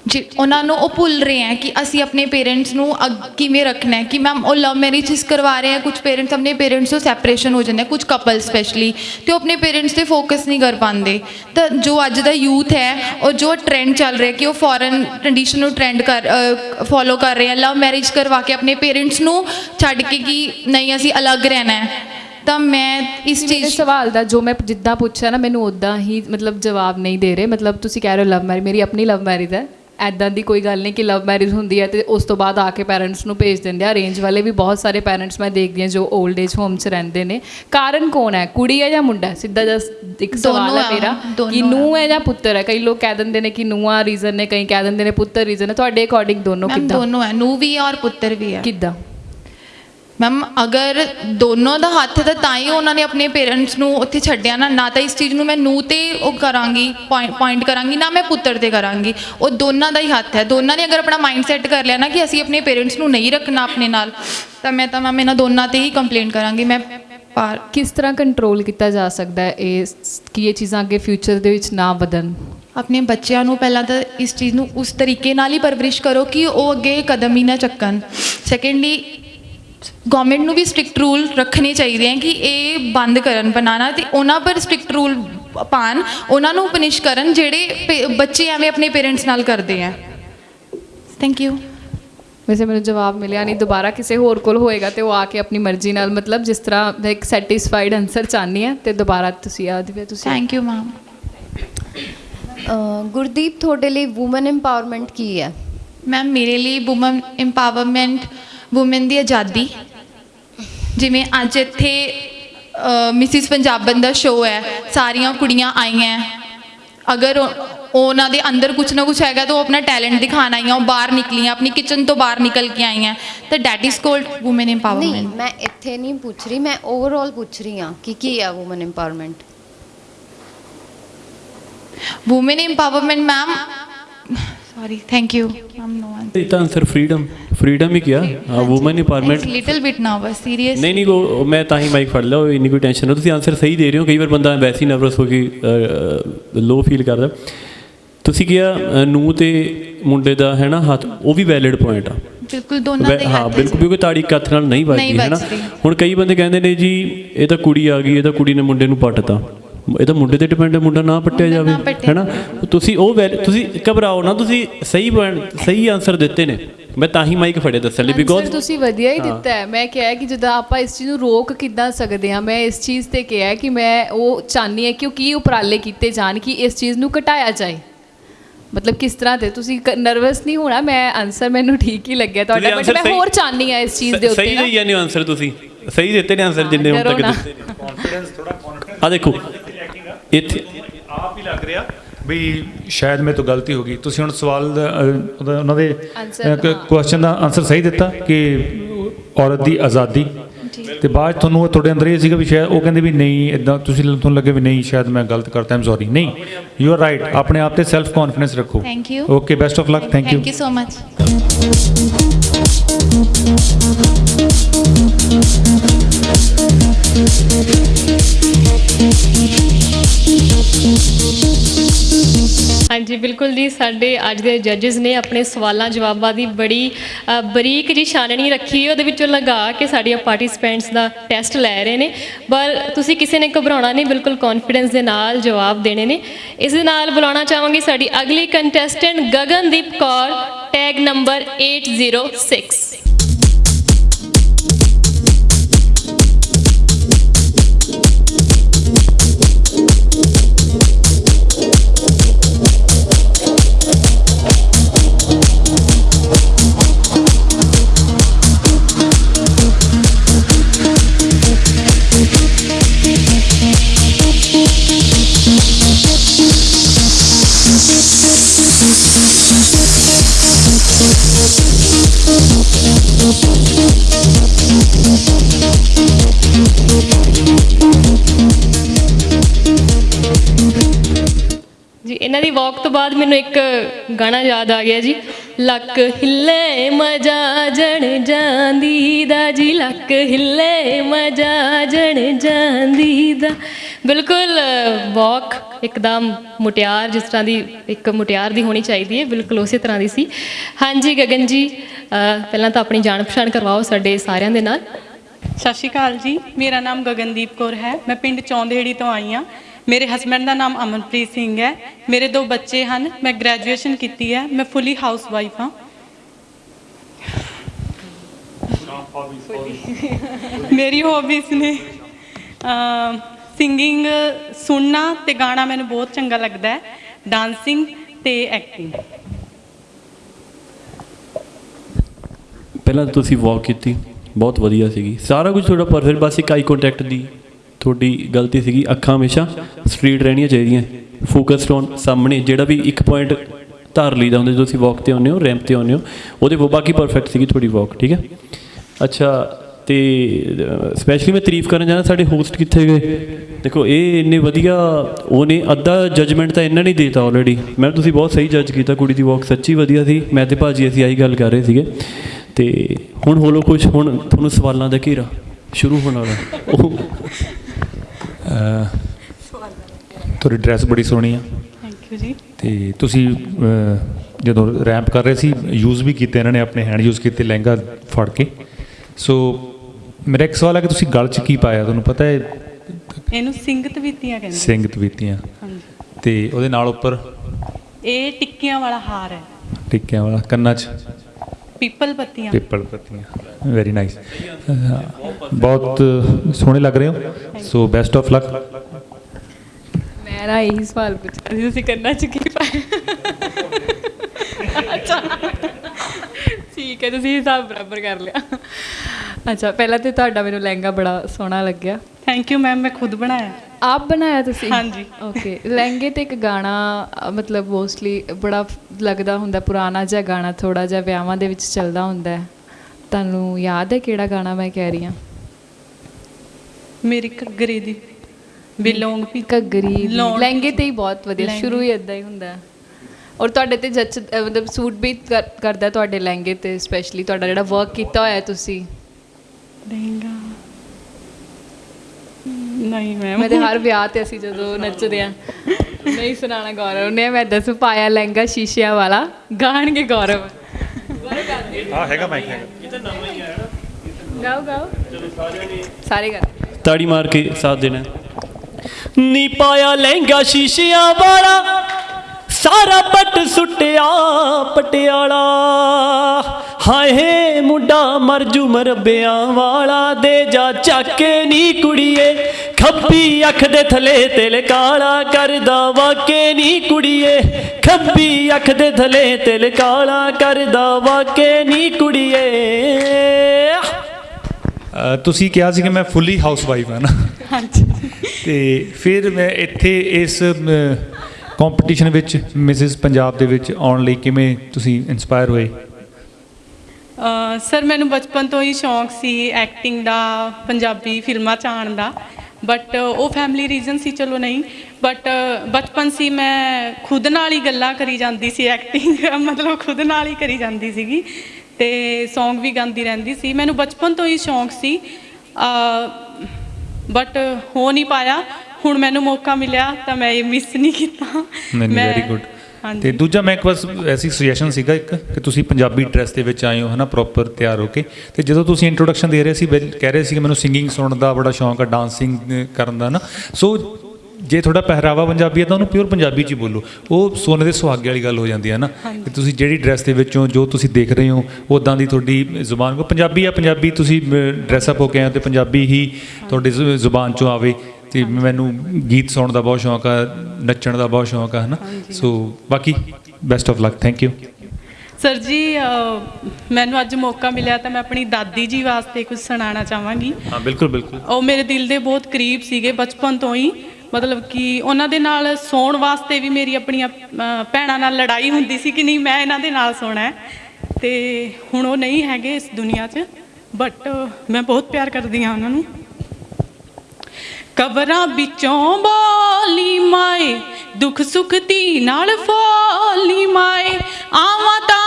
ਜੀ ਉਹਨਾਂ ਨੂੰ ਉਹ ਭੁੱਲ ਰਹੇ ਹੈ ਕਿ ਅਸੀਂ ਆਪਣੇ ਪੇਰੈਂਟਸ ਨੂੰ ਅੱਗ- ਕਿਵੇਂ ਰੱਖਣਾ ਹੈ ਕਿ ਮੈਮ ਉਹ ਲਵ ਮੈਰਿਜਸ ਕਰਵਾ ਰਹੇ ਹੈ ਕੁਝ ਪੇਰੈਂਟਸ ਆਪਣੇ ਪੇਰੈਂਟਸ ਤੋਂ ਸੈਪਰੇਸ਼ਨ ਹੋ ਜਾਂਦੇ ਹੈ ਕੁਝ ਕਪਲ ਸਪੈਸ਼ਲੀ ਤੇ ਉਹ ਆਪਣੇ ਪੇਰੈਂਟਸ ਤੇ ਫੋਕਸ ਨਹੀਂ ਕਰ ਪਾਉਂਦੇ ਤਾਂ ਜੋ ਅੱਜ ਦਾ ਯੂਥ ਹੈ ਉਹ ਜੋ ਟ੍ਰੈਂਡ ਚੱਲ ਰਿਹਾ ਕਿ ਉਹ ਫੋਰਨ ਕੰਡੀਸ਼ਨ ਨੂੰ ਟ੍ਰੈਂਡ ਕਰ ਫੋਲੋ ਕਰ ਰਹੇ ਆ ਲਵ ਮੈਰਿਜ ਕਰਵਾ ਕੇ ਆਪਣੇ ਪੇਰੈਂਟਸ ਨੂੰ ਛੱਡ ਕੇ ਕਿ ਨਹੀਂ ਅਸੀਂ ਅਲੱਗ ਰਹਿਣਾ ਹੈ ਤਾਂ ਮੈਂ ਇਸ ਚੀਜ਼ ਸਵਾਲ ਦਾ ਜੋ ਮੈਂ ਜਿੱਦਾਂ ਪੁੱਛਿਆ ਨਾ ਮੈਨੂੰ ਉਦਾਂ ਹੀ ਮਤਲਬ ਜਵਾਬ ਨਹੀਂ ਦੇ ਰਹੇ। ਮਤਲਬ ਤੁਸੀਂ ਕਹਿ ਰਹੇ ਹੋ ਲਵ ਮੈਰਿਜ ਮੇਰੀ ਆਪਣੀ ਲਵ ਮੈਰਿਜ ਹੈ। ਐਦਾਂ ਦੀ ਕੋਈ ਗੱਲ ਨਹੀਂ ਕਿ ਲਵ ਮੈਰਿਜ ਹੁੰਦੀ ਹੈ ਤੇ ਉਸ ਤੋਂ ਬਾਅਦ ਆ ਕੇ ਪੈਰੈਂਟਸ ਨੂੰ ਭੇਜ ਦਿੰਦੇ ਆ। ਅਰੇਂਜ ਵਾਲੇ ਵੀ ਬਹੁਤ ਸਾਰੇ ਪੈਰੈਂਟਸ ਮੈਂ ਦੇਖਦੀ ਹਾਂ ਜੋ 올ਡ ਏਜ ਹੋਮ 'ਚ ਰਹਿੰਦੇ ਨੇ। ਕਾਰਨ ਕੌਣ ਹੈ? ਕੁੜੀ ਹੈ ਜਾਂ ਮੁੰਡਾ? ਸਿੱਧਾ ਜਿਹਾ ਇੱਕ ਸਵਾਲ ਹੈ ਆ, ਮੇਰਾ ਕਿ ਆ। ਨੂੰਹ ਹੈ ਜਾਂ ਪੁੱਤਰ ਹੈ? ਕਈ ਲੋਕ ਕਹਿ ਦਿੰਦੇ ਨੇ ਕਿ ਨੂੰਹਾਂ ਰੀਜ਼ਨ ਨੇ ਕਈ ਕਹਿ ਦਿੰਦੇ ਨੇ ਪੁੱਤਰ ਰੀਜ਼ਨ ਹੈ ਤੁਹਾਡੇ ਅਕੋਰਡਿੰਗ ਦੋਨੋਂ ਕਿੱਦਾਂ? ਦੋਨੋਂ ਹੈ। ਨੂੰ ਵੀ ਹੈ ਔਰ ਪੁੱਤਰ ਵੀ ਹੈ। ਕਿੱਦਾਂ? ਮੈਮ ਅਗਰ ਦੋਨੋਂ ਦਾ ਹੱਥ ਤਾਂ ਤਾਂ ਹੀ ਉਹਨਾਂ ਨੇ ਆਪਣੇ ਪੇਰੈਂਟਸ ਨੂੰ ਉੱਥੇ ਛੱਡਿਆ ਨਾ ਨਾ ਤਾਂ ਇਸ ਚੀਜ਼ ਨੂੰ ਮੈਂ ਨੂੰ ਤੇ ਉਹ ਕਰਾਂਗੀ ਪੁਆਇੰਟ ਕਰਾਂਗੀ ਨਾ ਮੈਂ ਪੁੱਤਰ ਤੇ ਕਰਾਂਗੀ। ਉਹ ਦੋਨਾਂ ਦਾ ਹੀ ਹੱਥ ਹੈ। ਦੋਨਾਂ ਨੇ ਅਗਰ ਆਪਣਾ ਮਾਈਂਡ ਸੈੱਟ ਕਰ ਲਿਆ ਨਾ ਕਿ ਅਸੀਂ ਆਪਣੇ ਪੇਰੈਂਟਸ ਨੂੰ ਨਹੀਂ ਰੱਖਣਾ ਆਪਣੇ ਨਾਲ ਤਾਂ ਮੈਂ ਤਾਂ ਮੈਮ ਇਹਨਾਂ ਦੋਨਾਂ ਤੇ ਹੀ ਕੰਪਲੇਂਟ ਕਰਾਂਗੀ। ਮੈਂ ਪਾਰ ਕਿਸ ਤਰ੍ਹਾਂ ਕੰਟਰੋਲ ਕੀਤਾ ਜਾ ਸਕਦਾ ਹੈ ਇਹ ਕਿ ਇਹ ਚੀਜ਼ਾਂ ਅੱਗੇ ਫਿਊਚਰ ਦੇ ਵਿੱਚ ਨਾ ਵਧਣ? ਆਪਣੇ ਬੱਚਿਆਂ ਨੂੰ ਪਹਿਲਾਂ ਤਾਂ ਇਸ ਚੀਜ਼ ਨੂੰ ਉਸ ਤਰੀਕੇ ਨਾਲ ਹੀ ਪਰਵਰਿਸ਼ ਕਰੋ ਕਿ ਉਹ ਅੱਗੇ ਕਦਮ ਹੀ ਨਾ ਚੱਕਣ। ਸੈਕੰਡਲੀ ਗਵਰਨਮੈਂਟ ਨੂੰ ਵੀ ਸਟ੍ਰਿਕਟ ਰੂਲ ਰੱਖਣੇ ਚਾਹੀਦੇ ਹੈ ਕਿ ਇਹ ਬੰਦ ਕਰਨ ਬਣਾਉਣਾ ਤੇ ਉਹਨਾਂ ਪਰ ਸਟ੍ਰਿਕਟ ਰੂਲ ਪਾਣ ਉਹਨਾਂ ਨੂੰ ਪਨਿਸ਼ ਕਰਨ ਜਿਹੜੇ ਬੱਚੇ ਐਵੇਂ ਆਪਣੇ ਪੇਰੈਂਟਸ ਨਾਲ ਕਰਦੇ ਆ। ਥੈਂਕ ਯੂ ਵੈਸੇ ਮੈਨੂੰ ਜਵਾਬ ਮਿਲਿਆ ਨਹੀਂ ਦੁਬਾਰਾ ਕਿਸੇ ਹੋਰ ਕੋਲ ਹੋਏਗਾ ਤੇ ਉਹ ਆ ਕੇ ਆਪਣੀ ਮਰਜ਼ੀ ਨਾਲ ਮਤਲਬ ਜਿਸ ਤਰ੍ਹਾਂ ਮੈਂ ਇੱਕ ਸੈਟੀਸਫਾਈਡ ਆਨਸਰ ਚਾਹਨੀ ਹੈ ਤੇ ਦੁਬਾਰਾ ਤੁਸੀਂ ਆ ਦਿਵੇ ਤੁਸੀਂ ਥੈਂਕ ਯੂ ਮੈਮ ਗੁਰਦੀਪ ਤੁਹਾਡੇ ਲਈ ਔਮਨ ਐਮਪਾਵਰਮੈਂਟ ਕੀ ਹੈ? ਮੈਮ ਮੇਰੇ ਲਈ ਵੂਮਨ ਐਮਪਾਵਰਮੈਂਟ ਵੂਮਨ ਦੀ ਆਜ਼ਾਦੀ। ਜਿਵੇਂ ਅੱਜ ਇੱਥੇ ਮਿਸਿਸ ਪੰਜਾਬਨ ਦਾ ਸ਼ੋਅ ਹੈ ਸਾਰੀਆਂ ਕੁੜੀਆਂ ਆਈਆਂ ਅਗਰ ਉਹ- ਉਹਨਾਂ ਦੇ ਅੰਦਰ ਕੁਝ ਨਾ ਕੁਝ ਹੈਗਾ ਤਾਂ ਉਹ ਆਪਣਾ ਟੈਲੈਂਟ ਦਿਖਾਣ ਆਈਆਂ ਉਹ ਬਾਹਰ ਨਿਕਲੀਆਂ ਆਪਣੀ ਕਿਚਨ ਤੋਂ ਬਾਹਰ ਨਿਕਲ ਕੇ ਆਈਆਂ। ਤਾਂ ਡੈਟ ਇਜ਼ ਕੋਲਡ ਵੂਮਨ ਨਹੀਂ ਐਮਪਾਵਰਮੈਂਟ ਮੈਂ ਇੱਥੇ ਨਹੀਂ ਪੁੱਛ ਰਹੀ ਮੈਂ ਓਵਰਆਲ ਪੁੱਛ ਰਹੀ ਹਾਂ ਕਿ ਕੀ ਹੈ woman empowerment woman empowerment ma'am Sorry, thank you. I'm no it answer freedom freedom ਹੀ ਕਿਹਾ woman empowerment little bit nervous serious ਨਹੀਂ ਨਹੀਂ ਉਹ ਮੈਂ ਤਾਂ ਹੀ ਮਾਈਕ ਫੜ ਲਿਆ ਇੰਨੀ ਕੋਈ ਟੈਨਸ਼ਨ ਨਾ ਤੁਸੀਂ ਆਨਸਰ ਸਹੀ ਦੇ ਰਹੇ ਹੋ ਕਈ ਵਾਰ ਬੰਦਾ ਵੈਸੇ ਨਰਵਸ ਹੋ ਕੇ ਲੋ ਫੀਲ ਕਰਦਾ ਤੁਸੀਂ ਕਿਹਾ ਨੂੰ ਤੇ ਮੁੰਡੇ ਦਾ ਹੈ ਨਾ ਹੱਥ ਉਹ ਵੀ ਵੈਲਿਡ ਪੁਆਇੰਟ ਆ ਬਿਲਕੁਲ ਦੋਨਾਂ ਦੇ ਹਾਂ ਬਿਲਕੁਲ ਕਿਉਂਕਿ ਤਾੜੀ ਹੱਥ ਨਾਲ ਨਹੀਂ ਵੱਜਦੀ ਹੈ ਨਾ ਹੁਣ ਕਈ ਬੰਦੇ ਕਹਿੰਦੇ ਨੇ ਜੀ ਇਹ ਤਾਂ ਕੁੜੀ ਆ ਗਈ ਇਹ ਤਾਂ ਕੁੜੀ ਨੇ ਮੁੰਡੇ ਨੂੰ ਪੱਟਤਾ ਇਹ ਤਾਂ ਮੁੰਡੇ ਤੇ ਡਿਪੈਂਡ ਹੈ ਮੁੰਡਾ ਨਾ ਪੱਟਿਆ ਜਾਵੇ ਨਾ ਪੱਟੇ। ਹੈ ਨਾ ਤੁਸੀਂ ਉਹ ਤੁਸੀਂ ਘਬਰਾਓ ਨਾ ਤੁਸੀਂ ਸਹੀ ਸਹੀ ਆਨਸਰ ਦਿੱਤੇ ਨੇ। ਮੈਂ ਤਾਂ ਹੀ ਮਾਈਕ ਫੜਿਆ ਦੱਸਣ ਲਈ ਬਿਕੋਜ਼ ਤੁਸੀਂ ਵਧੀਆ ਹੀ ਦਿੱਤਾ ਹੈ। ਮੈਂ ਕਿਹਾ ਕਿ ਜਦੋਂ ਆਪਾਂ ਇਸ ਚੀਜ਼ ਨੂੰ ਰੋਕ ਕਿੱਦਾਂ ਸਕਦੇ ਹਾਂ ਮੈਂ ਇਸ ਚੀਜ਼ ਤੇ ਕਿਹਾ ਕਿ ਮੈਂ ਉਹ ਚਾਹਨੀ ਹੈ ਕਿ ਕੀ ਉਪਰਾਲੇ ਕੀਤੇ ਜਾਣ ਕਿ ਇਸ ਚੀਜ਼ ਨੂੰ ਘਟਾਇਆ ਜਾਏ। ਮਤਲਬ ਕਿਸ ਤਰ੍ਹਾਂ ਤੇ ਤੁਸੀਂ ਨਰਵਸ ਨਹੀਂ ਹੋਣਾ? ਮੈਂ ਆਨਸਰ ਮੈਨੂੰ ਠੀਕ ਹੀ ਲੱਗਿਆ ਤੁਹਾਡਾ ਬਟ ਮੈਂ ਹੋਰ ਚਾਹਨੀ ਹੈ ਇਸ ਚੀਜ਼ ਦੇ ਉੱਤੇ ਸਹੀ ਨਾ। ਲਈ ਜਾਂਦੇ ਆਨਸਰ ਤੁਸੀਂ। ਸਹੀ ਦਿੱਤੇ ਨੇ ਆਨਸਰ ਜਿੰਨੇ ਹੁਣ ਤੱਕ ਨਾ। ਦਿੱਤੇ ਨੇ ਕੌਨਫੀਡੈਂਸ ਥੋੜਾ ਕੌਨਫੀਡੈਂਸ ਆ ਦੇਖੋ। ਇੱਥੇ ਆਪ ਹੀ ਲੱਗ ਰਿਹਾ ਵੀ ਸ਼ਾਇਦ ਮੇਰੇ ਤੋਂ ਗਲਤੀ ਹੋ ਗਈ ਤੁਸੀਂ ਹੁਣ ਸਵਾਲ ਉਹਨਾਂ ਦੇ। ਕੁਐਸਚਨ ਦਾ ਆਨਸਰ ਸਹੀ ਦਿੱਤਾ ਕਿ ਔਰਤ ਦੀ ਆਜ਼ਾਦੀ ਤੇ ਬਾਅਦ ਤੁਹਾਨੂੰ ਉਹ ਤੁਹਾਡੇ ਅੰਦਰ ਇਹ ਸੀਗਾ ਵੀ ਸ਼ਾਇਦ ਉਹ ਕਹਿੰਦੇ ਵੀ ਨਹੀਂ ਇਦਾਂ ਤੁਸੀਂ ਤੁਹਾਨੂੰ ਲੱਗੇ ਵੀ ਨਹੀਂ ਸ਼ਾਇਦ ਮੈਂ ਗਲਤ ਕਰਤਾ ਆਮ ਸੌਰੀ ਨਹੀਂ ਯੂ ਆਰ ਰਾਈਟ ਆਪਣੇ ਆਪ ਤੇ ਸੈਲਫ ਕੌਨਫੀਡੈਂਸ ਰੱਖੋ। Thank you. Okay best of luck thank you thank you so much ਹਾਂਜੀ ਬਿਲਕੁਲ ਜੀ ਸਾਡੇ ਅੱਜ ਦੇ ਜੱਜਸ ਨੇ ਆਪਣੇ ਸਵਾਲਾਂ ਜਵਾਬਾਂ ਦੀ ਬੜੀ ਬਰੀਕ ਜੀ ਛਾਨਣੀ ਰੱਖੀ ਹੈ ਉਹਦੇ ਵਿੱਚੋਂ ਲਗਾ ਕੇ ਸਾਡੀਆਂ ਪੈਂਟਸ ਦਾ ਟੈਸਟ ਲੈ ਰਹੇ ਨੇ, ਪਰ ਤੁਸੀਂ ਕਿਸੇ ਨੇ ਘਬਰਾਉਣਾ ਨਹੀਂ, ਬਿਲਕੁਲ ਕੌਨਫੀਡੈਂਸ ਦੇ ਨਾਲ ਜਵਾਬ ਦੇਣੇ ਨੇ। ਇਸ ਦੇ ਨਾਲ ਬੁਲਾਉਣਾ ਚਾਹਾਂਗੀ ਸਾਡੀ ਅਗਲੀ contestant Gagandeep Kaur tag number 806 ਜੀ, ਇਹਨਾਂ ਦੀ ਵਾਕ ਤੋਂ ਬਾਅਦ ਮੈਨੂੰ ਇੱਕ ਗਾਣਾ ਯਾਦ ਆ ਗਿਆ ਜੀ। ਲੱਕ ਹਿੱਲੇ ਮਜਾ ਜਣ ਜਾਂਦੀ ਦਾ ਜੀ, ਲੱਕ ਹਿੱਲੇ ਮਜਾ ਜਣ ਜਾਂਦੀ ਦਾ। ਬਿਲਕੁਲ ਵਾਕ ਇੱਕਦਮ ਮੁਟਿਆਰ ਜਿਸ ਤਰ੍ਹਾਂ ਦੀ ਇੱਕ ਮੁਟਿਆਰ ਦੀ ਹੋਣੀ ਚਾਹੀਦੀ ਹੈ ਬਿਲਕੁਲ ਉਸੇ ਤਰ੍ਹਾਂ ਦੀ ਸੀ। ਹਾਂਜੀ ਗਗਨ ਜੀ ਪਹਿਲਾਂ ਤਾਂ ਆਪਣੀ ਜਾਣ ਪਛਾਣ ਕਰਵਾਓ ਸਾਡੇ ਸਾਰਿਆਂ ਦੇ ਨਾਲ। ਸਤਿ ਸ਼੍ਰੀ ਅਕਾਲ ਜੀ ਮੇਰਾ ਨਾਮ ਗਗਨਦੀਪ ਕੌਰ ਹੈ ਮੈਂ ਪਿੰਡ ਚੌਂਦੇੜੀ ਤੋਂ ਆਈ ਹਾਂ। ਮੇਰੇ ਹਸਬੰਡ ਦਾ ਨਾਮ ਅਮਨਪ੍ਰੀਤ ਸਿੰਘ ਹੈ ਮੇਰੇ ਦੋ ਬੱਚੇ ਹਨ ਮੈਂ ਗ੍ਰੈਜੂਏਸ਼ਨ ਕੀਤੀ ਹੈ ਮੈਂ ਫੁੱਲੀ ਹਾਊਸ ਵਾਈਫ ਹਾਂ। ਮੇਰੀ ਹੌਬੀਜ਼ ਨੇ। ਸਿੰਗਿੰਗ ਸੁਣਨਾ ਤੇ ਗਾਣਾ ਮੈਨੂੰ ਬਹੁਤ ਚੰਗਾ ਲੱਗਦਾ ਹੈ। ਡਾਂਸਿੰਗ ਤੇ ਐਕਟਿੰਗ ਪਹਿਲਾਂ ਤੁਸੀਂ ਵਾਕ ਕੀਤੀ, ਬਹੁਤ ਵਧੀਆ ਸੀਗੀ। ਸਾਰਾ ਕੁਝ ਤੁਹਾਡਾ ਪਰਫੈਕਟ ਬਸ ਇੱਕ ਆਈ ਕੰਟੈਕਟ ਦੀ ਤੁਹਾਡੀ ਗਲਤੀ ਸੀਗੀ। ਅੱਖਾਂ ਹਮੇਸ਼ਾ ਸਟ੍ਰੀਟ ਰਹਿਣੀਆਂ ਚਾਹੀਦੀਆਂ। ਫੋਕਸਡ ਔਨ ਸਾਹਮਣੇ, ਜਿਹੜਾ ਵੀ ਇੱਕ ਪੁਆਇੰਟ ਧਾਰ ਲਈਦਾ ਹੁੰਦਾ, ਜਦੋਂ ਤੁਸੀਂ ਵਾਕ ਤੇ ਆਉਂਦੇ ਹੋ ਰੈਂਪ ਤੇ ਆਉਂਦੇ ਹੋ, ਉਹਦੇ ਬਾਕੀ ਪਰਫੈਕਟ ਸੀਗੀ ਤੁਹਾਡੀ ਵਾਕ ਠੀਕ ਹੈ? ਅੱਛਾ ਤੇ ਸਪੈਸ਼ਲੀ ਮੈਂ ਤਾਰੀਫ ਕਰਨ ਜਾਣਾ ਸਾਡੇ ਹੋਸਟ ਕਿੱਥੇ ਗਏ? ਦੇਖੋ ਇਹ ਇੰਨੇ ਵਧੀਆ ਉਹਨੇ ਅੱਧਾ ਜਜਮੈਂਟ ਤਾਂ ਇਹਨਾਂ ਨੇ ਦੇਤਾ ਆਲਰੇਡੀ ਮੈਂ ਤੁਸੀਂ ਬਹੁਤ ਸਹੀ ਜੱਜ ਕੀਤਾ ਕੁੜੀ ਦੀ ਵਾਕ ਸੱਚੀ ਵਧੀਆ ਸੀ। ਮੈਂ ਤੇ ਭਾਜੀ ਅਸੀਂ ਆਹੀ ਗੱਲ ਕਰ ਰਹੇ ਸੀਗੇ। ਤੇ ਹੁਣ ਹੋਲੋ ਕੁਝ ਹੁਣ ਤੁਹਾਨੂੰ ਸਵਾਲਾਂ ਦਾ ਘੇਰਾ। ਸ਼ੁਰੂ ਹੋਣ ਵਾਲਾ। ਉਹ ਅਹ, ਤੁਹਾਡੀ ਡਰੈਸ ਬੜੀ ਸੋਹਣੀ ਆ। ਥੈਂਕ ਯੂ ਜੀ। ਤੇ ਤੁਸੀਂ ਜਦੋਂ ਰੈਂਪ ਕਰ ਰਹੇ ਸੀ ਯੂਜ਼ ਵੀ ਕੀਤੇ ਇਹਨਾਂ ਨੇ ਆਪਣੇ ਹੈਂਡ ਯੂਜ਼ ਕੀਤੇ ਲਹਿੰਗਾ ਫੜ ਕੇ। ਸੋ ਮੇਰਾ ਇੱਕ ਸਵਾਲ ਹੈ ਕਿ ਤੁਸੀਂ ਗਲ 'ਚ ਕੀ ਪਾਇਆ? ਤੁਹਾਨੂੰ ਪਤਾ ਹੈ ਇਹਨੂੰ ਸਿੰਗਤ ਬੀਤੀਆਂ ਕਹਿੰਦੇ ਸਿੰਘ ਤਵੀਤੀਆਂ ਹਾਂਜੀ। ਤੇ ਉਹਦੇ ਨਾਲ ਉੱਪਰ? ਇਹ ਟਿੱਕੀਆਂ ਵਾਲਾ ਹਾਰ ਹੈ। ਟਿੱਕਿਆਂ ਵਾਲਾ ਕੰਨਾਂ 'ਚ? ਪੀਪਲ ਪੱਤੀਆਂ। ਪਿੱਪਲ ਪੱਤੀਆਂ। ਵੈਰੀ ਨਾਈਸ ਬਹੁਤ ਸੋਹਣੇ ਲੱਗ ਰਹੇ ਹੋ। ਸੋ ਬੈਸਟ ਆਫ ਲੱਕ ਮੇਰਾ ਇਹੀ ਸਵਾਲ ਪੁੱਛਣਾ ਸੀ ਤੁਸੀਂ ਕਰਨਾ ਚ ਕੀ ਪਾਇਆ? ਅੱਛਾ। ਠੀਕ ਹੈ ਤੁਸੀਂ ਹਿਸਾਬ ਬਰਾਬਰ ਕਰ ਲਿਆ। ਅੱਛਾ ਪਹਿਲਾਂ ਤੇ ਤੁਹਾਡਾ ਮੈਨੂੰ ਲਹਿੰਗਾ ਬੜਾ ਸੋਹਣਾ ਲੱਗਿਆ। ਥੈਂਕ ਯੂ ਮੈਮ ਮੈਂ ਖੁਦ ਬਣਾਇਆ। ਆਪ ਬਣਾਇਆ ਤੁਸੀਂ? ਹਾਂਜੀ। ਓਕੇ ਲਹਿੰਗੇ ਤੇ ਇੱਕ ਗਾਣਾ ਮਤਲਬ ਮੋਸਟਲੀ ਬੜਾ ਲੱਗਦਾ ਹੁੰਦਾ ਪੁਰਾਣਾ ਜਿਹਾ ਗਾਣਾ ਥੋੜਾ ਜਿਹਾ ਵਿਆਹਾਂ ਦੇ ਵਿੱਚ ਚੱਲਦਾ ਹੁੰਦਾ ਹੈ। ਤੁਹਾਨੂੰ ਯਾਦ ਹੈ ਕਿਹੜਾ ਗਾਣਾ ਮੈਂ ਕਹਿ ਰਹੀ ਹਾਂ? ਮੇਰੀ ਘੱਗਰੇ ਦੀ ਬਿਲੋਂਗ ਵੀ। ਘੱਗਰੀ ਲਹਿੰਗੇ ਤੇ ਹੀ ਬਹੁਤ ਵਧੀਆ। ਸ਼ੁਰੂ ਹੀ ਇਦਾਂ ਹੀ ਹੁੰਦਾ ਔਰ ਤੁਹਾਡੇ ਤੇ ਜੱਜ ਮਤਲਬ ਸੂਟ ਵੀ ਕਰ- ਕਰਦਾ ਤੁਹਾਡੇ ਲਹਿੰਗੇ ਤੇ ਸਪੈਸ਼ਲੀ ਤੁਹਾਡਾ ਜਿਹੜਾ ਵਰਕ ਕੀਤਾ ਹੋਇਆ ਤੁਸੀਂ। ਲਹਿੰਗਾ ਨਹੀਂ ਮੈਮ ਮੈਂ ਤੇ ਹਰ ਵਿਆਹ ਤੇ ਅਸੀਂ ਜਦੋਂ ਨੱਚਦੇ ਆ ਨਹੀਂ ਸੁਣਾਣਾ ਗੌਰਵ ਨੇ ਮੈਂ ਦੱਸ ਪਾਇਆ ਲਹਿੰਗਾ ਸ਼ੀਸ਼ਿਆਂ ਵਾਲਾ। ਗਾਣਗੇ ਗੌਰਵ। ਹਾਂ ਹੈਗਾ ਮਾਈਕ ਹੈਗਾ। ਗਾਓ ਗਾਓ। ਸਾਰੇ ਗਾ ਤਾੜੀ ਮਾਰ ਕੇ ਸਾਥ ਦੇਣਾ। ਨੀ ਪਾਇਆ ਲਹਿੰਗਾ ਸ਼ੀਸ਼ਿਆਂ ਵਾਲਾ ਸਾਰਾ ਪੱਟ ਸੁੱਟਿਆ ਪਟਿਆਲਾ। ਹਾਏ ਮੁੰਡਾ ਮਰ ਜੂ ਮਰਬਿਆਂ ਵਾਲਾ ਦੇ ਜਾ ਚੱਕੇ ਨੀ ਕੁੜੀਏ। ਖੱਬੀ ਅੱਖ ਦੇ ਥਲੇ ਤਿਲ ਕਾਲਾ ਕਰਦਾ ਵਾਕੇ ਨੀ ਕੁੜੀਏ। ਖੱਬੀ ਅੱਖ ਦੇ ਥਲੇ ਤਿਲ ਕਾਲਾ ਕਰਦਾ ਵਾਕੇ ਨੀ ਕੁੜੀਏ। ਤੁਸੀਂ ਕਿਹਾ ਸੀ ਕਿ ਮੈਂ ਫੁੱਲੀ ਹਾਊਸ ਵਾਈਫ ਹਾਂ ਨਾ। ਹਾਂਜੀ। ਤੇ ਫਿਰ ਮੈਂ ਇੱਥੇ ਇਸ ਕੰਪੀਟੀਸ਼ਨ ਵਿੱਚ ਮਿਸਿਸ ਪੰਜਾਬ ਦੇ ਵਿੱਚ ਆਉਣ ਲਈ ਕਿਵੇਂ ਤੁਸੀਂ ਇਨਸਪਾਇਰ ਹੋਏ? ਸਰ ਮੈਨੂੰ ਬਚਪਨ ਤੋਂ ਹੀ ਸ਼ੌਂਕ ਸੀ ਐਕਟਿੰਗ ਦਾ ਪੰਜਾਬੀ ਫਿਲਮਾਂ 'ਚ ਆਉਣ ਦਾ। ਬਟ ਉਹ ਫੈਮਿਲੀ ਰੀਜ਼ਨ ਸੀ ਚਲੋ ਨਹੀਂ। ਬਟ ਬਚਪਨ ਸੀ ਮੈਂ ਖੁਦ ਨਾਲ ਹੀ ਗੱਲਾਂ ਕਰੀ ਜਾਂਦੀ ਸੀ ਐਕਟਿੰਗ ਮਤਲਬ ਖੁਦ ਨਾਲ ਹੀ ਕਰੀ ਜਾਂਦੀ ਸੀਗੀ। ਤੇ Song ਵੀ ਗਾਉਂਦੀ ਰਹਿੰਦੀ ਸੀ। ਮੈਨੂੰ ਬਚਪਨ ਤੋਂ ਹੀ ਸ਼ੌਂਕ ਸੀ। ਬਟ ਹੋ ਨਹੀਂ ਪਾਇਆ। ਹੁਣ ਮੈਨੂੰ ਮੌਕਾ ਮਿਲਿਆ ਤਾਂ ਮੈਂ ਇਹ ਮਿਸ ਨਹੀਂ ਕੀਤਾ। ਮੈਂ- ਵੈਰੀ ਗੁੱਡ ਤੇ ਦੂਜਾ ਮੈਂ ਇੱਕ ਬਸ ਐਸੀ ਸੁਜੈਸ਼ਨ ਸੀਗਾ ਇੱਕ ਕਿ ਤੁਸੀਂ ਪੰਜਾਬੀ ਡਰੈਸ ਦੇ ਵਿੱਚ ਆਏ ਹੋ ਹਨਾ ਪ੍ਰੋਪਰ ਤਿਆਰ ਹੋ ਕੇ। ਤੇ ਜਦੋਂ ਤੁਸੀਂ ਇੰਟਰੋਡਕਸ਼ਨ ਦੇ ਰਹੇ ਸੀ ਕਹਿ ਰਹੇ ਸੀ ਕਿ ਮੈਨੂੰ ਸਿੰਗਿੰਗ ਸੁਣਨ ਦਾ ਬੜਾ ਸ਼ੌਂਕ ਹੈ ਡਾਂਸਿੰਗ ਕਰਨ ਦਾ ਨਾ ਸੋ ਜੇ ਤੁਹਾਡਾ ਪਹਿਰਾਵਾ ਪੰਜਾਬੀ ਹੈ ਤਾਂ ਉਹਨੂੰ ਪਿਓਰ ਪੰਜਾਬੀ ਚ ਹੀ ਬੋਲੋ। ਉਹ ਸੋਨੇ ਦੇ ਸੁਹਾਗੇ ਵਾਲੀ ਗੱਲ ਹੋ ਜਾਂਦੀ ਹੈ ਨਾ ਕਿ ਤੁਸੀਂ ਜਿਹੜੀ ਡਰੈਸ ਦੇ ਵਿੱਚੋਂ ਜੋ ਤੁਸੀਂ ਦੇਖ ਰਹੇ ਹੋ ਉਦਾਂ ਦੀ ਤੁਹਾਡੀ ਜ਼ੁਬਾਨ ਕੋ ਪੰਜਾਬੀ ਆ ਪੰਜਾਬੀ ਤੁਸੀਂ ਡਰੈਸ ਅਪ ਹੋ ਕੇ ਆਏ ਤੇ ਪੰਜਾਬੀ ਹੀ ਤੁਹਾਡੀ ਜ਼ੁਬਾਨ ਚੋਂ ਆਵੇ। ਤੇ ਮੈਨੂੰ ਗੀਤ ਸੁਣਨ ਦਾ ਬਹੁਤ ਸ਼ੌਂਕ ਆ ਨੱਚਣ ਦਾ ਬਹੁਤ ਸ਼ੌਂਕ ਆ ਹਨਾ? ਸੋ ਬਾਕੀ best of luck thank you sir ਜੀ ਮੈਨੂੰ ਅੱਜ ਮੌਕਾ ਮਿਲਿਆ ਤਾਂ ਮੈਂ ਆਪਣੀ ਦਾਦੀ ਜੀ ਵਾਸਤੇ ਕੁਝ ਸੁਣਾਉਣਾ ਚਾਹਾਂਗੀ। ਹਾਂ ਬਿਲਕੁਲ ਬਿਲਕੁਲ। ਉਹ ਮੇਰੇ ਦਿਲ ਦੇ ਬਹੁਤ ਕਰੀਬ ਸੀਗੇ ਬਚਪਨ ਤੋਂ ਹੀ। ਮਤਲਬ ਕਿ ਉਹਨਾਂ ਦੇ ਨਾਲ ਸੌਣ ਵਾਸਤੇ ਵੀ ਮੇਰੀ ਆਪਣੀਆਂ ਭੈਣਾਂ ਨਾਲ ਲੜਾਈ ਹੁੰਦੀ ਸੀ ਕਿ ਨਹੀਂ ਮੈਂ ਇਹਨਾਂ ਦੇ ਨਾਲ ਸੌਣਾ ਤੇ ਹੁਣ ਉਹ ਨਹੀਂ ਹੈਗੇ ਇਸ ਦੁਨੀਆ 'ਚ ਬਟ ਮੈਂ ਬਹੁਤ ਪਿਆਰ ਕਰਦੀ ਹਾਂ ਉਹਨਾਂ ਨੂੰ। ਕਬਰਾਂ ਵਿੱਚੋਂ ਬੋਲੀ ਮਾਏ ਦੁੱਖ ਸੁੱਖ ਦੀ ਨਾਲ ਫੋਲੀ ਮਾਏ। ਆਵਾਂ ਤਾਂ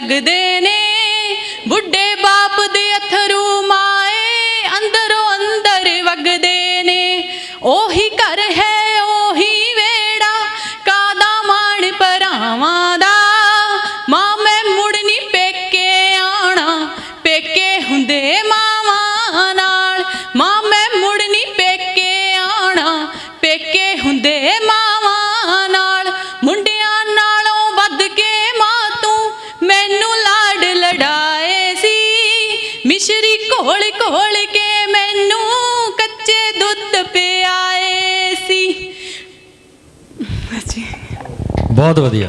ਲੱਗਦੇ ਨੇ ਬੁੱਢੇ ਘੋਲ ਘੋਲ ਮੈਨੂੰ ਕੱਚੇ ਦੁੱਧ ਪਿਆਏ ਸੀ। ਬਹੁਤ ਵਧੀਆ।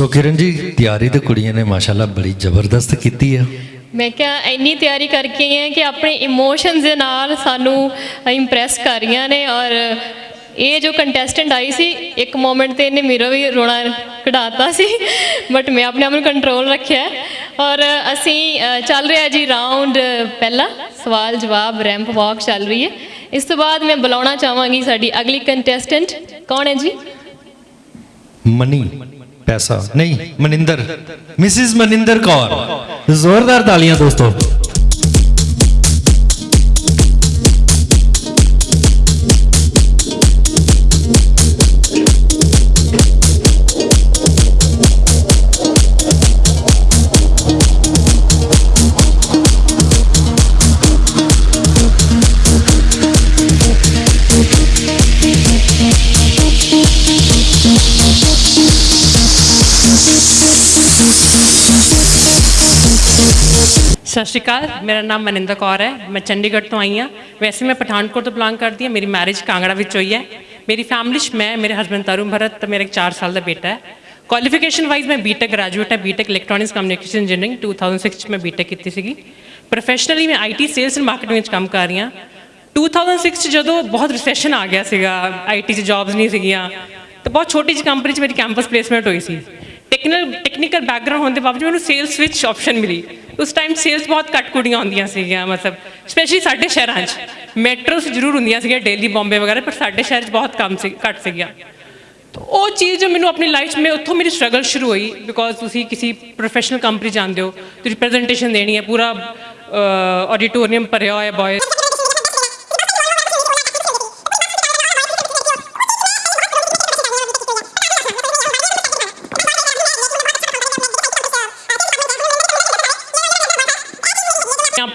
ਸੋ ਕਿਰਨ ਜੀ ਤਿਆਰੀ ਤੇ ਕੁੜੀਆਂ ਨੇ ਮਾਸ਼ਾਅੱਲਾ ਬੜੀ ਜ਼ਬਰਦਸਤ ਕੀਤੀ ਆ। ਮੈਂ ਕਿਹਾ ਇੰਨੀ ਤਿਆਰੀ ਕਰਕੇ ਹਾਂ ਕਿ ਆਪਣੇ ਇਮੋਸ਼ਨਸ ਦੇ ਨਾਲ ਸਾਨੂੰ ਇੰਪ੍ਰੈਸ ਕਰ ਰਹੀਆਂ ਨੇ ਔਰ ਇਹ ਜੋ ਕੰਟੈਸਟੈਂਟ ਆਈ ਸੀ ਇੱਕ ਮੂਮੈਂਟ ਤੇ ਇਹਨੇ ਮੇਰਾ ਵੀ ਰੋਣਾ ਕਢਾਤਾ ਸੀ ਬਟ ਮੈਂ ਆਪਣੇ ਆਪ ਨੂੰ ਕੰਟਰੋਲ ਰੱਖਿਆ। ਔਰ ਅਸੀਂ ਚੱਲ ਰਿਹਾ ਜੀ ਰਾਉਂਡ ਪਹਿਲਾ ਸਵਾਲ ਜਵਾਬ ਰੈਂਪ ਵਾਕ ਚੱਲ ਰਹੀ ਹੈ। ਇਸ ਤੋਂ ਬਾਅਦ ਮੈਂ ਬੁਲਾਉਣਾ ਚਾਹਾਂਗੀ ਸਾਡੀ ਅਗਲੀ ਕੰਟੈਸਟੈਂਟ ਕੌਣ ਹੈ ਜੀ? ਮਨੀ। ਪੈਸਾ। ਨਹੀਂ ਮਨਿੰਦਰ। ਮਿਸਿਸ ਮਨਿੰਦਰ ਕੌਰ। ਜ਼ੋਰਦਾਰ ਤਾਲੀਆਂ ਦੋਸਤੋ। ਸਤਿ ਸ਼੍ਰੀ ਅਕਾਲ, ਮੇਰਾ ਨਾਮ ਮਨਿੰਦਰ ਕੌਰ ਹੈ। ਮੈਂ ਚੰਡੀਗੜ੍ਹ ਤੋਂ ਆਈ ਹਾਂ। ਵੈਸੇ ਮੈਂ ਪਠਾਨਕੋਟ ਤੋਂ ਬਿਲੋਂਗ ਕਰਦੀ ਹਾਂ। ਮੇਰੀ ਮੈਰਿਜ ਕਾਂਗੜਾ ਵਿੱਚ ਹੋਈ ਹੈ। ਮੇਰੀ ਫੈਮਿਲੀ 'ਚ ਮੈਂ, ਮੇਰੇ ਹਸਬੰਡ ਤਰੁਣ ਭਰਤ ਤੇ ਮੇਰਾ ਇੱਕ 4 ਸਾਲ ਦਾ ਬੇਟਾ ਹੈ। ਕੁਆਲੀਫਿਕੇਸ਼ਨ ਵਾਈਜ਼ ਮੈਂ ਬੀਟੈਕ ਗ੍ਰੈਜੂਏਟ ਹੈ। ਬੀਟੈਕ ਇਲੈਕਟ੍ਰੋਨਿਕਸ ਕਮਿਊਨੀਕੇਸ਼ਨ ਇੰਜੀਨੀਅਰਿੰਗ 2006 ਚ ਮੈਂ ਬੀਟੈਕ ਕੀਤੀ ਸੀਗੀ। ਪ੍ਰੋਫੈਸ਼ਨਲੀ ਮੈਂ ਆਈਟੀ ਸੇਲਸ ਐਂਡ ਮਾਰਕੀਟਿੰਗ ਵਿੱਚ ਕੰਮ ਕਰ ਰਹੀ ਹਾਂ। 2006 ਚ ਜਦੋਂ ਬਹੁਤ ਰਿਸੈਸ਼ਨ ਆ ਗਿਆ ਸੀਗਾ। ਆਈਟੀ 'ਚ ਜੌਬਸ ਨਹੀਂ ਸੀਗੀਆਂ। ਤੇ ਬਹੁਤ ਛੋਟੀ ਜਿਹੀ ਕੰਪਨੀ 'ਚ ਮੇਰੀ ਕੈਂਪਸ ਪਲੇਸਮੈਂਟ ਹੋਈ ਸੀ। ਟੈਕਨੀਕਲ ਟੈਕਨੀਕਲ ਬੈਕਗ੍ਰਾਉਂਡ ਹੋਣ ਦੇ ਬਾਵਜੂਦ ਮੈਨੂੰ ਸੇਲਸ ਵਿੱਚ ਆਪਸ਼ਨ ਮਿਲੀ। ਉਸ ਟਾਈਮ ਸੇਲਸ ਬਹੁਤ ਘੱਟ ਕੁੜੀਆਂ ਹੁੰਦੀਆਂ ਸੀਗੀਆਂ ਮਤਲਬ ਸਪੈਸ਼ਲੀ ਸਾਡੇ ਸ਼ਹਿਰਾਂ 'ਚ ਮੈਟਰੋਸ ਜ਼ਰੂਰ ਹੁੰਦੀਆਂ ਸੀਗੀਆਂ ਡੇਲੀ ਬੰਬੇ ਵਗੈਰਾ ਪਰ ਸਾਡੇ ਸ਼ਹਿਰ 'ਚ ਬਹੁਤ ਕਮ ਸੀ ਘੱਟ ਸੀਗੀਆਂ ਉਹ ਚੀਜ਼ ਜੋ ਮੈਨੂੰ ਆਪਣੀ ਲਾਈਫ 'ਚ ਮੈਂ ਉੱਥੋਂ ਮੇਰੀ ਸਟਰਗਲ ਸ਼ੁਰੂ ਹੋਈ ਬਿਕੋਜ਼ ਤੁਸੀਂ ਕਿਸੇ ਪ੍ਰੋਫੈਸ਼ਨਲ ਕੰਪਨੀ ਜਾਂਦੇ ਹੋ ਤੁਸੀਂ ਪ੍ਰੈਜੈਂਟੇਸ਼ਨ ਦੇਣੀ ਹੈ ਪੂਰਾ ਆਡੀਟੋਰੀਅਮ ਭਰਿਆ ਹੋਇਆ ਬॉयਜ਼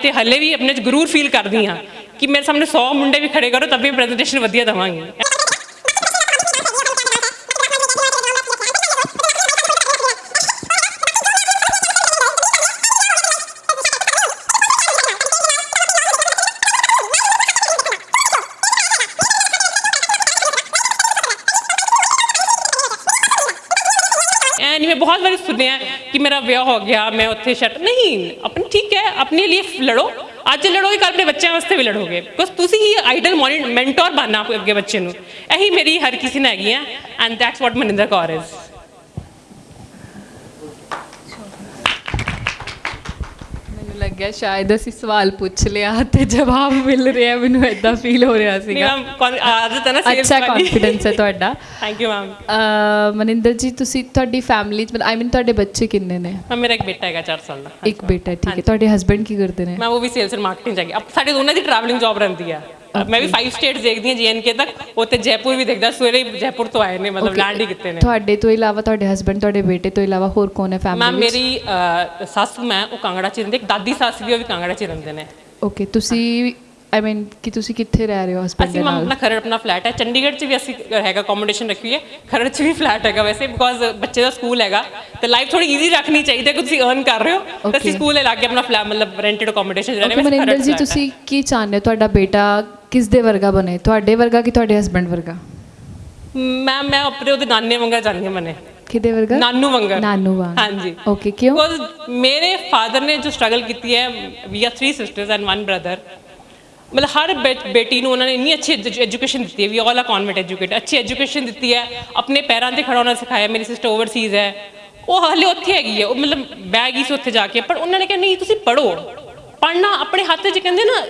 ਤੇ ਹੱਲੇ ਵੀ ਆਪਣੇ ਚ ਗਰੂਰ ਫੀਲ ਕਰਦੀ ਹਾਂ ਕਿ ਮੇਰੇ ਸਾਹਮਣੇ 100 ਮੁੰਡੇ ਵੀ ਖੜੇ ਕਰੋ ਤਬ ਵੀ ਪ੍ਰੈਜੈਂਟੇਸ਼ਨ ਵਧੀਆ ਦਵਾਂਗੀ। ਐ ਨਹੀਂ ਮੈਂ ਬਹੁਤ ਵਾਰੀ ਸੁਣਿਆ ਕਿ ਮੇਰਾ ਵਿਆਹ ਹੋ ਗਿਆ ਮੈਂ ਉੱਥੇ ਸ਼ਟ ਨਹੀਂ ਆਪਣੀ ਠੀਕ ਹੈ ਆਪਣੇ ਲਈ ਲੜੋ ਅੱਜ ਲੜੋਗੇ ਕੱਲ ਆਪਣੇ ਬੱਚਿਆਂ ਵਾਸਤੇ ਵੀ ਲੜੋਗੇ ਬਿਕੋਜ਼ ਤੁਸੀਂ ਹੀ ਆਈਡਲ ਮੈਂਟਰ ਬਣਨਾ ਆਪਣੇ ਅੱਗੇ ਬੱਚੇ ਨੂੰ ਇਹੀ ਮੇਰੀ ਹਰ ਕਿਸੇ ਨੇ ਹੈਗੀ ਹੈ and that's what Maninder Kaur is ਲੱਗਿਆ ਸ਼ਾਇਦ ਅਸੀਂ ਸਵਾਲ ਪੁੱਛ ਲਿਆ ਤੇ ਜਵਾਬ ਮਿਲ ਰਿਹਾ ਮੈਨੂੰ ਇਦਾਂ ਫੀਲ ਹੋ ਰਿਹਾ ਨਹੀਂ ਸੀਗਾ। ਮੈਮ ਆਦਤ ਹੈ ਨਾ sales ਅੱਛਾ। ਕੌਨਫੀਡੈਂਸ ਹੈ ਤੁਹਾਡਾ। ਥੈਂਕ ਯੂ ਮੈਮ ਮਨਿੰਦਰ ਜੀ ਤੁਸੀਂ ਤੁਹਾਡੀ ਫੈਮਿਲੀ ਚ ਆਈ ਮੀਨ ਤੁਹਾਡੇ ਬੱਚੇ ਕਿੰਨੇ ਨੇ? ਮੈਮ ਮੇਰਾ ਇੱਕ ਬੇਟਾ ਹੈਗਾ 4 ਸਾਲ ਦਾ। ਇੱਕ ਬੇਟਾ ਹੈ, ਠੀਕ ਹੈ। ਤੁਹਾਡੇ ਹਸਬੰਡ ਕੀ ਕਰਦੇ ਨੇ? ਮੈਂ ਉਹ ਵੀ ਸੇਲਸ ਐਂਡ ਮਾਰਕੀਟਿੰਗ ਜਾਗੀ ਸਾਡੇ ਦੋਨਾਂ ਦੀ ਟਰੈਵਲਿੰਗ ਜੌਬ ਰਹਿੰਦੀ ਆ। ਮੈਂ ਵੀ 5 ਸਟੇਟਸ ਦੇਖਦੀ ਹਾਂ ਜੀਐਨਕੇ ਤੱਕ। ਉੱਥੇ ਜੈਪੁਰ ਵੀ ਦੇਖਦਾ ਸਵੇਰੇ ਹੀ ਜੈਪੁਰ ਤੋਂ ਆਏ ਨੇ ਮਤਲਬ ਲੈਂਡ ਹੀ ਕੀਤੇ ਨੇ। ਤੁਹਾਡੇ ਤੋਂ ਇਲਾਵਾ ਤੁਹਾਡੇ ਹਸਬੰਡ ਤੁਹਾਡੇ ਬੇਟੇ ਤੋਂ ਇਲਾਵਾ ਹੋਰ ਕੌਣ ਹੈ ਮੈਮ ਫੈਮਿਲੀ ਵਿੱਚ? ਮੇਰੀ ਸੱਸ ਮੈਂ ਉਹ ਕਾਂਗੜਾ ਚ ਰਹਿੰਦੇ ਇੱਕ ਦਾਦੀ ਸੱਸ ਵੀ ਉਹ ਵੀ ਕਾਂਗੜਾ ਚ ਰਹਿੰਦੇ ਨੇ। ਓਕੇ ਤੁਸੀਂ ਆਈ ਮੀਨ ਕਿ ਤੁਸੀਂ ਕਿੱਥੇ ਰਹਿ ਰਹੇ ਹੋ ਹਸਬੰਡ ਅਸੀਂ ਮੈਮ ਆਪਣਾ ਖਰੜ ਆਪਣਾ ਫਲੈਟ ਹੈ। ਚੰਡੀਗੜ੍ਹ ਚ ਵੀ ਅਸੀਂ ਹੈਗਾ ਅਕੋਮੋਡੇਸ਼ਨ ਰੱਖੀ ਹੈ। ਖਰੜ ਚ ਵੀ ਫਲੈਟ ਹੈਗਾ ਵੈਸੇ ਬਿਕੋਜ਼ ਬੱਚੇ ਦਾ ਸਕੂਲ ਹੈਗਾ। ਤੇ ਲਾਈਫ ਥੋੜੀ ਈਜ਼ੀ ਰੱਖਣੀ ਚਾਹੀਦੀ ਹੈ ਕਿ ਤੁਸੀਂ ਅਰਨ ਕਰ ਰਹੇ ਹੋ। ਤੇ ਅਸੀਂ. ਸਕੂਲ ਲਾ ਕੇ ਆਪਣਾ ਫਲੈਟ ਮਤਲਬ ਰੈਂਟਡ ਅਕੋਮੋਡੇਸ਼ਨ ਰਹਿ ਰਹੇ ਮਨਿੰਦਰ ਖਰੜ ਜੀ ਹੈ। ਤੁਸੀਂ ਕੀ ਚਾਹੁੰਦੇ ਹੋ? ਤੁਹਾਡਾ ਬੇਟਾ ਕਿਸ ਦੇ ਵਰਗਾ ਬਣੇ? ਤੁਹਾਡੇ ਵਰਗਾ ਕਿ ਤੁਹਾਡੇ ਹਸਬੰਡ ਵਰਗਾ? ਮੈਂ ਮੈਂ ਆਪਣੇ ਉਹਦੇ ਨਾਨੇ ਵਾਂਗਾ ਹਾਂ ਮਨੇ। ਕਿਹਦੇ ਵਰਗਾ? ਨਾਨੂ ਵਾਂਗਾ। ਨਾਨੂ ਵਾਂਗ। ਹਾਂਜੀ। ਓਕੇ ਕਿਉਂ? ਬਿਕੋਜ਼ ਮੇਰੇ ਫਾਦਰ ਨੇ ਜੋ ਸਟਰਗਲ ਕੀਤੀ ਹੈ we are three sisters and one brother ਮਤਲਬ ਹਰ ਬੇਟੀ ਨੂੰ ਉਹਨਾਂ ਨੇ ਇੰਨੀ ਅੱਛੀ ਐਜੂਕੇਸ਼ਨ ਦਿੱਤੀ ਹੈ ਵੀ ਆਲ ਆ ਕਨਵੈਂਟ ਐਜੂਕੇਟ ਅੱਛੀ ਐਜੂਕੇਸ਼ਨ ਦਿੱਤੀ ਹੈ ਆਪਣੇ ਪੈਰਾਂ ਤੇ ਖੜਾ ਹੋਣਾ ਸਿਖਾਇਆ ਮੇਰੀ ਸਿਸਟਰ ਓਵਰਸੀਜ਼ ਹੈ। ਉਹ ਹਾਲੇ ਉੱਥੇ ਹੈਗੀ ਹੈ ਉਹ ਮਤਲਬ ਗਈ ਸੀ ਉੱਥੇ ਜਾ ਕੇ ਪਰ ਉਹਨਾਂ ਨੇ ਕਿਹਾ ਨਹੀਂ ਤੁਸੀਂ ਪੜੋ ਪੜਨਾ ਆਪਣੇ ਹੱਥ 'ਚ ਕਹਿੰਦੇ ਨਾ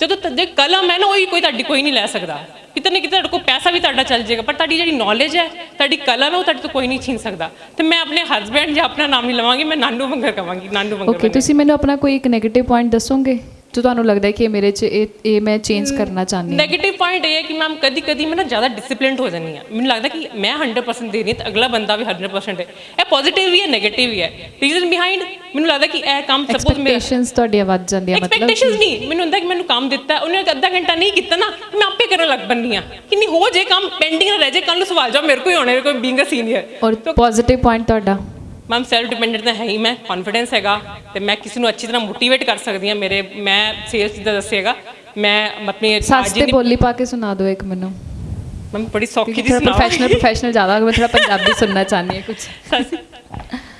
ਜਦੋਂ ਤ- ਕਲਮ ਹੈ ਨਾ ਉਹੀ ਕੋਈ ਤੁਹਾਡੀ ਕੋਈ ਨਹੀਂ ਲੈ ਸਕਦਾ। ਕਿਤੇ ਨਾ ਕਿਤੇ ਤੁਹਾਡੇ ਕੋਲ ਪੈਸਾ ਵੀ ਤੁਹਾਡਾ ਚੱਲ ਜਾਏਗਾ ਪਰ ਤੁਹਾਡੀ ਜਿਹੜੀ ਨੌਲੇਜ ਹੈ ਤੁਹਾਡੀ ਕਲਮ ਹੈ ਉਹ ਤੁਹਾਡੇ ਤੋਂ ਕੋਈ ਨਹੀਂ ਛੀਨ ਸਕਦਾ। ਤੇ ਮੈਂ ਆਪਣੇ ਹਸਬੈਂਡ ਜਾਂ ਆਪਣਾ ਨਾਮ ਨਹੀਂ ਲਵਾਂਗੀ ਮੈਂ ਨਾਨੂ ਮੰਗਰ ਕਵਾਂਗੀ ਨਾਨੂ ਮੰਗਰ ਓਕੇ ਤੁਸੀਂ ਮੈਨੂੰ ਆਪਣਾ ਕੋਈ ਇੱਕ 네ਗੇਟਿਵ ਪੁਆਇੰਟ ਦੱਸੋਗੇ? ਜੋ ਤੁਹਾਨੂੰ ਲੱਗਦਾ ਹੈ ਕਿ ਮੇਰੇ 'ਚ ਇਹ ਇਹ ਮੈਂ ਚੇਂਜ ਕਰਨਾ ਚਾਹੁੰਦੀ ਹਾਂ? ਨੈਗੇਟਿਵ ਪੁਆਇੰਟ ਇਹ ਹੈ ਕਿ ਮੈਮ ਕਦੀ ਕਦੀ ਮੈਂ ਨਾ ਜ਼ਿਆਦਾ ਡਿਸਪਲਿਨਡ ਹੋ ਜਾਂਦੀ ਹਾਂ। ਮੈਨੂੰ ਲੱਗਦਾ ਕਿ ਮੈਂ 100% ਦੇ ਰਹੀ ਹਾਂ ਤੇ ਅਗਲਾ ਬੰਦਾ ਵੀ 100% ਹੈ। ਇਹ ਪੋਜ਼ਿਟਿਵ ਵੀ ਹੈ ਨੈਗੇਟਿਵ ਵੀ ਹੈ। ਰੀਜ਼ਨ ਬਿਹਾਈਂਡ ਮੈਨੂੰ ਲੱਗਦਾ ਕਿ ਇਹ ਕੰਮ ਸਪੋਜ਼ ਮੇਰਾ ਐਕਸਪੈਕਟੇਸ਼ਨਸ ਤੁਹਾਡੀਆਂ ਵੱਧ ਜਾਂਦੀਆਂ ਮਤਲਬ ਐਕਸਪੈਕਟੇਸ਼ਨਸ ਨਹੀਂ। ਮੈਨੂੰ ਹੁੰਦਾ ਕਿ ਮੈਨੂੰ ਕੰਮ ਦਿੱਤਾ ਉਹਨੇ ਅੱਧਾ ਘੰਟਾ ਨਹੀਂ ਕੀਤਾ ਨਾ ਮੈਂ ਆਪੇ ਕਰਨ ਲੱਗ ਬੰਨੀ ਆ ਕਿ ਨਹੀਂ ਹੋ ਜੇ ਕੰਮ ਪੈਂਡਿੰਗ ਰਹਿ ਜੇ ਕੱਲ ਨੂੰ ਸਵਾਲ ਜਾ ਮੇਰੇ ਹੀ ਹੋਣਾ ਮੇਰੇ ਕੋਲ ਬੀਇੰਗ ਅ ਸੀਨੀਅਰ ਔਰ ਪੋਜ਼ਿਟਿਵ ਪੁਆਇੰਟ ਤੁਹਾਡਾ? ਮੈਮ ਸੈਲਫ ਡਿਪੈਂਡੈਂਟ ਤਾਂ ਹੈ ਹੀ ਮੈਂ ਕੌਨਫੀਡੈਂਸ ਹੈਗਾ ਤੇ ਮੈਂ ਕਿਸੇ ਨੂੰ ਅੱਛੀ ਤਰ੍ਹਾਂ ਮੋਟੀਵੇਟ ਕਰ ਸਕਦੀ ਹਾਂ ਮੇਰੇ ਮੈਂ ਸੇਲਸ ਦਾ ਦੱਸਿਆਗਾ ਮੈਂ ਆਪਣੀ ਸੱਸ ਤੇ ਬੋਲੀ ਪਾ ਕੇ ਸੁਣਾ ਦਿਓ ਇੱਕ ਮੈਨੂੰ। ਮੈਂ ਬੜੀ ਸੌਖੀ ਸੁਣਾਵਾਂ ਪ੍ਰੋਫੈਸ਼ਨਲ ਪ੍ਰੋਫੈਸ਼ਨਲ ਜ਼ਿਆਦਾ ਮੈਂ ਥੋੜਾ ਪੰਜਾਬੀ ਸੁਣਨਾ ਚਾਹਨੀ ਹਾਂ ਕੁਝ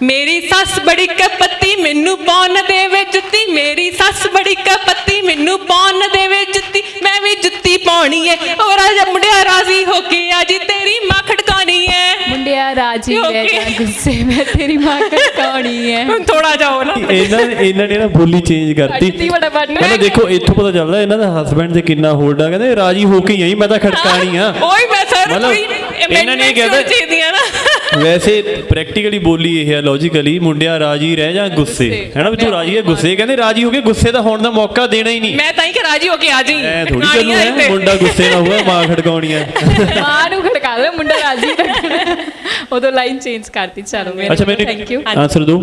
ਮੇਰੀ ਸੱਸ ਬੜੀ ਕਪੱਤੀ ਮੈਨੂੰ ਪਾਉਣ ਦੇਵੇ ਜੁੱਤੀ ਮੇਰੀ ਸੱਸ ਬੜੀ ਕਪੱਤੀ ਮੈਨੂੰ ਪਾਉਣ ਦੇਵੇ ਜੁੱਤੀ ਮੈਂ ਵੀ ਜੁੱਤੀ ਪਾਉਣੀ ਏ। ਉਹ ਰਾਜਾ ਮੁੰਡਿਆ ਰਾਜ਼ੀ ਹੋ ਕੇ ਅੱਜ ਤੇਰੀ ਮਾਂ ਖੜਕਾਉਣੀ ਏ। ਮੁੰਡਿਆ ਰਾਜੀ. ਰਹਿ ਜਾ ਗੁੱਸੇ। ਮੈਂ ਤੇਰੀ ਮਾਂ ਕੜਕਾਉਣੀ ਹੈ ਹੁਣ ਥੋੜਾ ਜਾਓ ਨਾ ਇਹਨਾਂ ਇਹਨਾਂ ਨੇ ਨਾ ਬੋਲੀ ਚੇਂਜ ਕਰਤੀ। ਕਹਿੰਦਾ ਦੇਖੋ ਇੱਥੋਂ ਪਤਾ ਚੱਲਦਾ ਇਹਨਾਂ ਦਾ ਹਸਬੰਡ ਤੇ ਕਿੰਨਾ ਹੋਲਡ ਆ। ਕਹਿੰਦੇ ਰਾਜੀ ਹੋ ਕੇ ਹੀ ਆਈ ਮੈਂ ਤਾਂ ਖੜਕਾਣੀ ਆ। ਓਏ ਮੈਂ ਸਰ ਇਹਨਾਂ ਨੇ ਇਹ ਵੈਸੇ ਪ੍ਰੈਕਟੀਕਲੀ ਬੋਲੀ ਇਹ ਹੈ ਲੌਜੀਕਲੀ ਮੁੰਡਿਆ ਰਾਜੀ ਰਹਿ ਜਾ ਗੁੱਸੇ। ਹੈਨਾ ਵੀ ਤੂੰ ਰਾਜੀ ਹੈ ਗੁੱਸੇ? ਕਹਿੰਦੇ ਰਾਜੀ ਹੋ ਕੇ ਗੁੱਸੇ ਦਾ ਹੋਣ ਦਾ ਮੌਕਾ ਦੇਣਾ ਹੀ ਨਹੀਂ। ਮੈਂ ਤਾਂ ਹੀ ਕਿ ਰਾਜੀ ਹੋ ਕੇ ਆ ਜਾਈ। ਐ ਥੋੜੀ ਚੱਲੂ ਹੈ ਮੁੰਡਾ ਗੁੱਸੇ ਨਾ ਹੋਵੇ ਮਾਂ ਖੜਕਾਉਣੀ ਆ ਮਾਂ ਨੂੰ ਖੜਕਾ ਦੇ ਮੁੰਡਾ ਰਾਜੀ ਰੱਖਣਾ ਉਦੋਂ ਲਾਈਨ ਚੇਂਜ ਕਰਤੀ ਚਲੋ ਅੱਛਾ ਥੈਂਕ ਯੂ ਮੈਨੂੰ ਆਨਸਰ ਦਿਓ।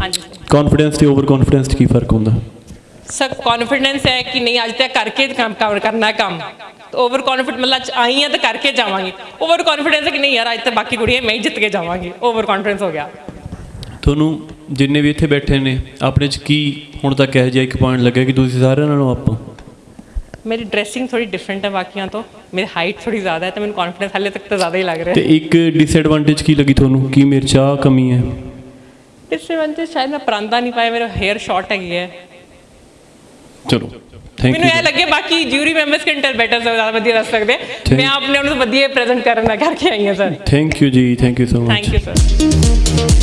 ਹਾਂਜੀ ਕੌਨਫੀਡੈਂਸ ਤੇ ਓਵਰ ਕੌਨਫੀਡੈਂਸ 'ਚ ਕੀ ਫ਼ਰਕ ਹੁੰਦਾ? ਸਰ ਕੌਨਫੀਡੈਂਸ ਹੈ ਕਿ ਨਹੀਂ? ਅੱਜ ਤੱਕ ਕਰਕੇ ਕੰਮ ਕੰਮ ਕਰਨਾ ਹੈ ਓਵਰ ਕੌਨਫੀਡੈਂਟ ਮਤਲਬ ਆਈ ਹਾਂ ਤਾਂ ਕਰਕੇ ਜਾਵਾਂਗੀ। ਓਵਰ ਕੌਨਫੀਡੈਂਸ ਹੈ ਕਿ ਨਹੀਂ ਯਾਰ ਅੱਜ ਤਾਂ ਬਾਕੀ ਕੁੜੀਆਂ ਮੈਂ ਹੀ ਜਿੱਤ ਕੇ ਜਾਵਾਂਗੀ। ਓਵਰ ਕੌਨਫੀਡੈਂਸ ਹੋ ਗਿਆ। ਤੁਹਾਨੂੰ ਜਿੰਨੇ ਵੀ ਇੱਥੇ ਬੈਠੇ ਨੇ ਆਪਣੇ 'ਚ ਕੀ ਹੁਣ ਤੱਕ ਇਹੋ ਜਿਹਾ ਇੱਕ ਪੁਆਇੰਟ ਲੱਗਿਆ ਕਿ ਤੁਸੀਂ ਸਾਰਿਆਂ ਨਾਲੋਂ ਆਪਾਂ ਮੇਰੀ ਡਰੈਸਿੰਗ ਥੋੜੀ ਡਿਫਰੈਂਟ ਹੈ ਬਾਕੀਆਂ ਤੋਂ। ਮੇਰੀ ਹਾਈਟ ਥੋੜੀ ਜ਼ਿਆਦਾ ਹੈ ਤਾਂ ਮੈਨੂੰ ਕੌਨਫੀਡੈਂਸ ਹਾਲੇ ਤੱਕ ਤਾਂ ਜ਼ਿਆਦਾ ਹੀ ਲੱਗ ਰਿਹਾ ਤੇ ਇੱਕ ਡਿਸਐਡਵਾਂਟੇਜ ਕੀ ਲੱਗੀ ਤੁਹਾਨੂੰ? ਕੀ ਮੇਰੇ 'ਚ ਆਹ ਕਮੀ ਹੈ? ਡਿਸਐਡਵਾਂਟੇਜ ਸ਼ਾਇਦ ਮੈਂ ਪਰਾਂਦਾ ਨਹੀਂ ਪਾਇਆ ਮੇਰਾ ਹੇਅਰ ਸ਼ਾਰਟ ਹੈਗੀ ਹੈ। ਚਲੋ ਥੈਂਕ ਯੂ ਮੈਨੂੰ ਇਹ ਲੱਗੇ ਬਾਕੀ ਜਿਊਰੀ ਮੈਂਬਰਸ ਕੰਟਲ ਬੈਟਰ ਸਰ ਜ਼ਿਆਦਾ ਵਧੀਆ ਦੱਸ ਸਕਦੇ ਮੈਂ ਆਪਨੇ ਉਹਨਾਂ ਨੂੰ ਵਧੀਆ ਪ੍ਰੈਜ਼ੈਂਟ ਕਰਨ ਦਾ ਕਰਕੇ ਆਈ ਹਾਂ ਸਰ ਥੈਂਕ ਯੂ ਜੀ thank you so much thank you sir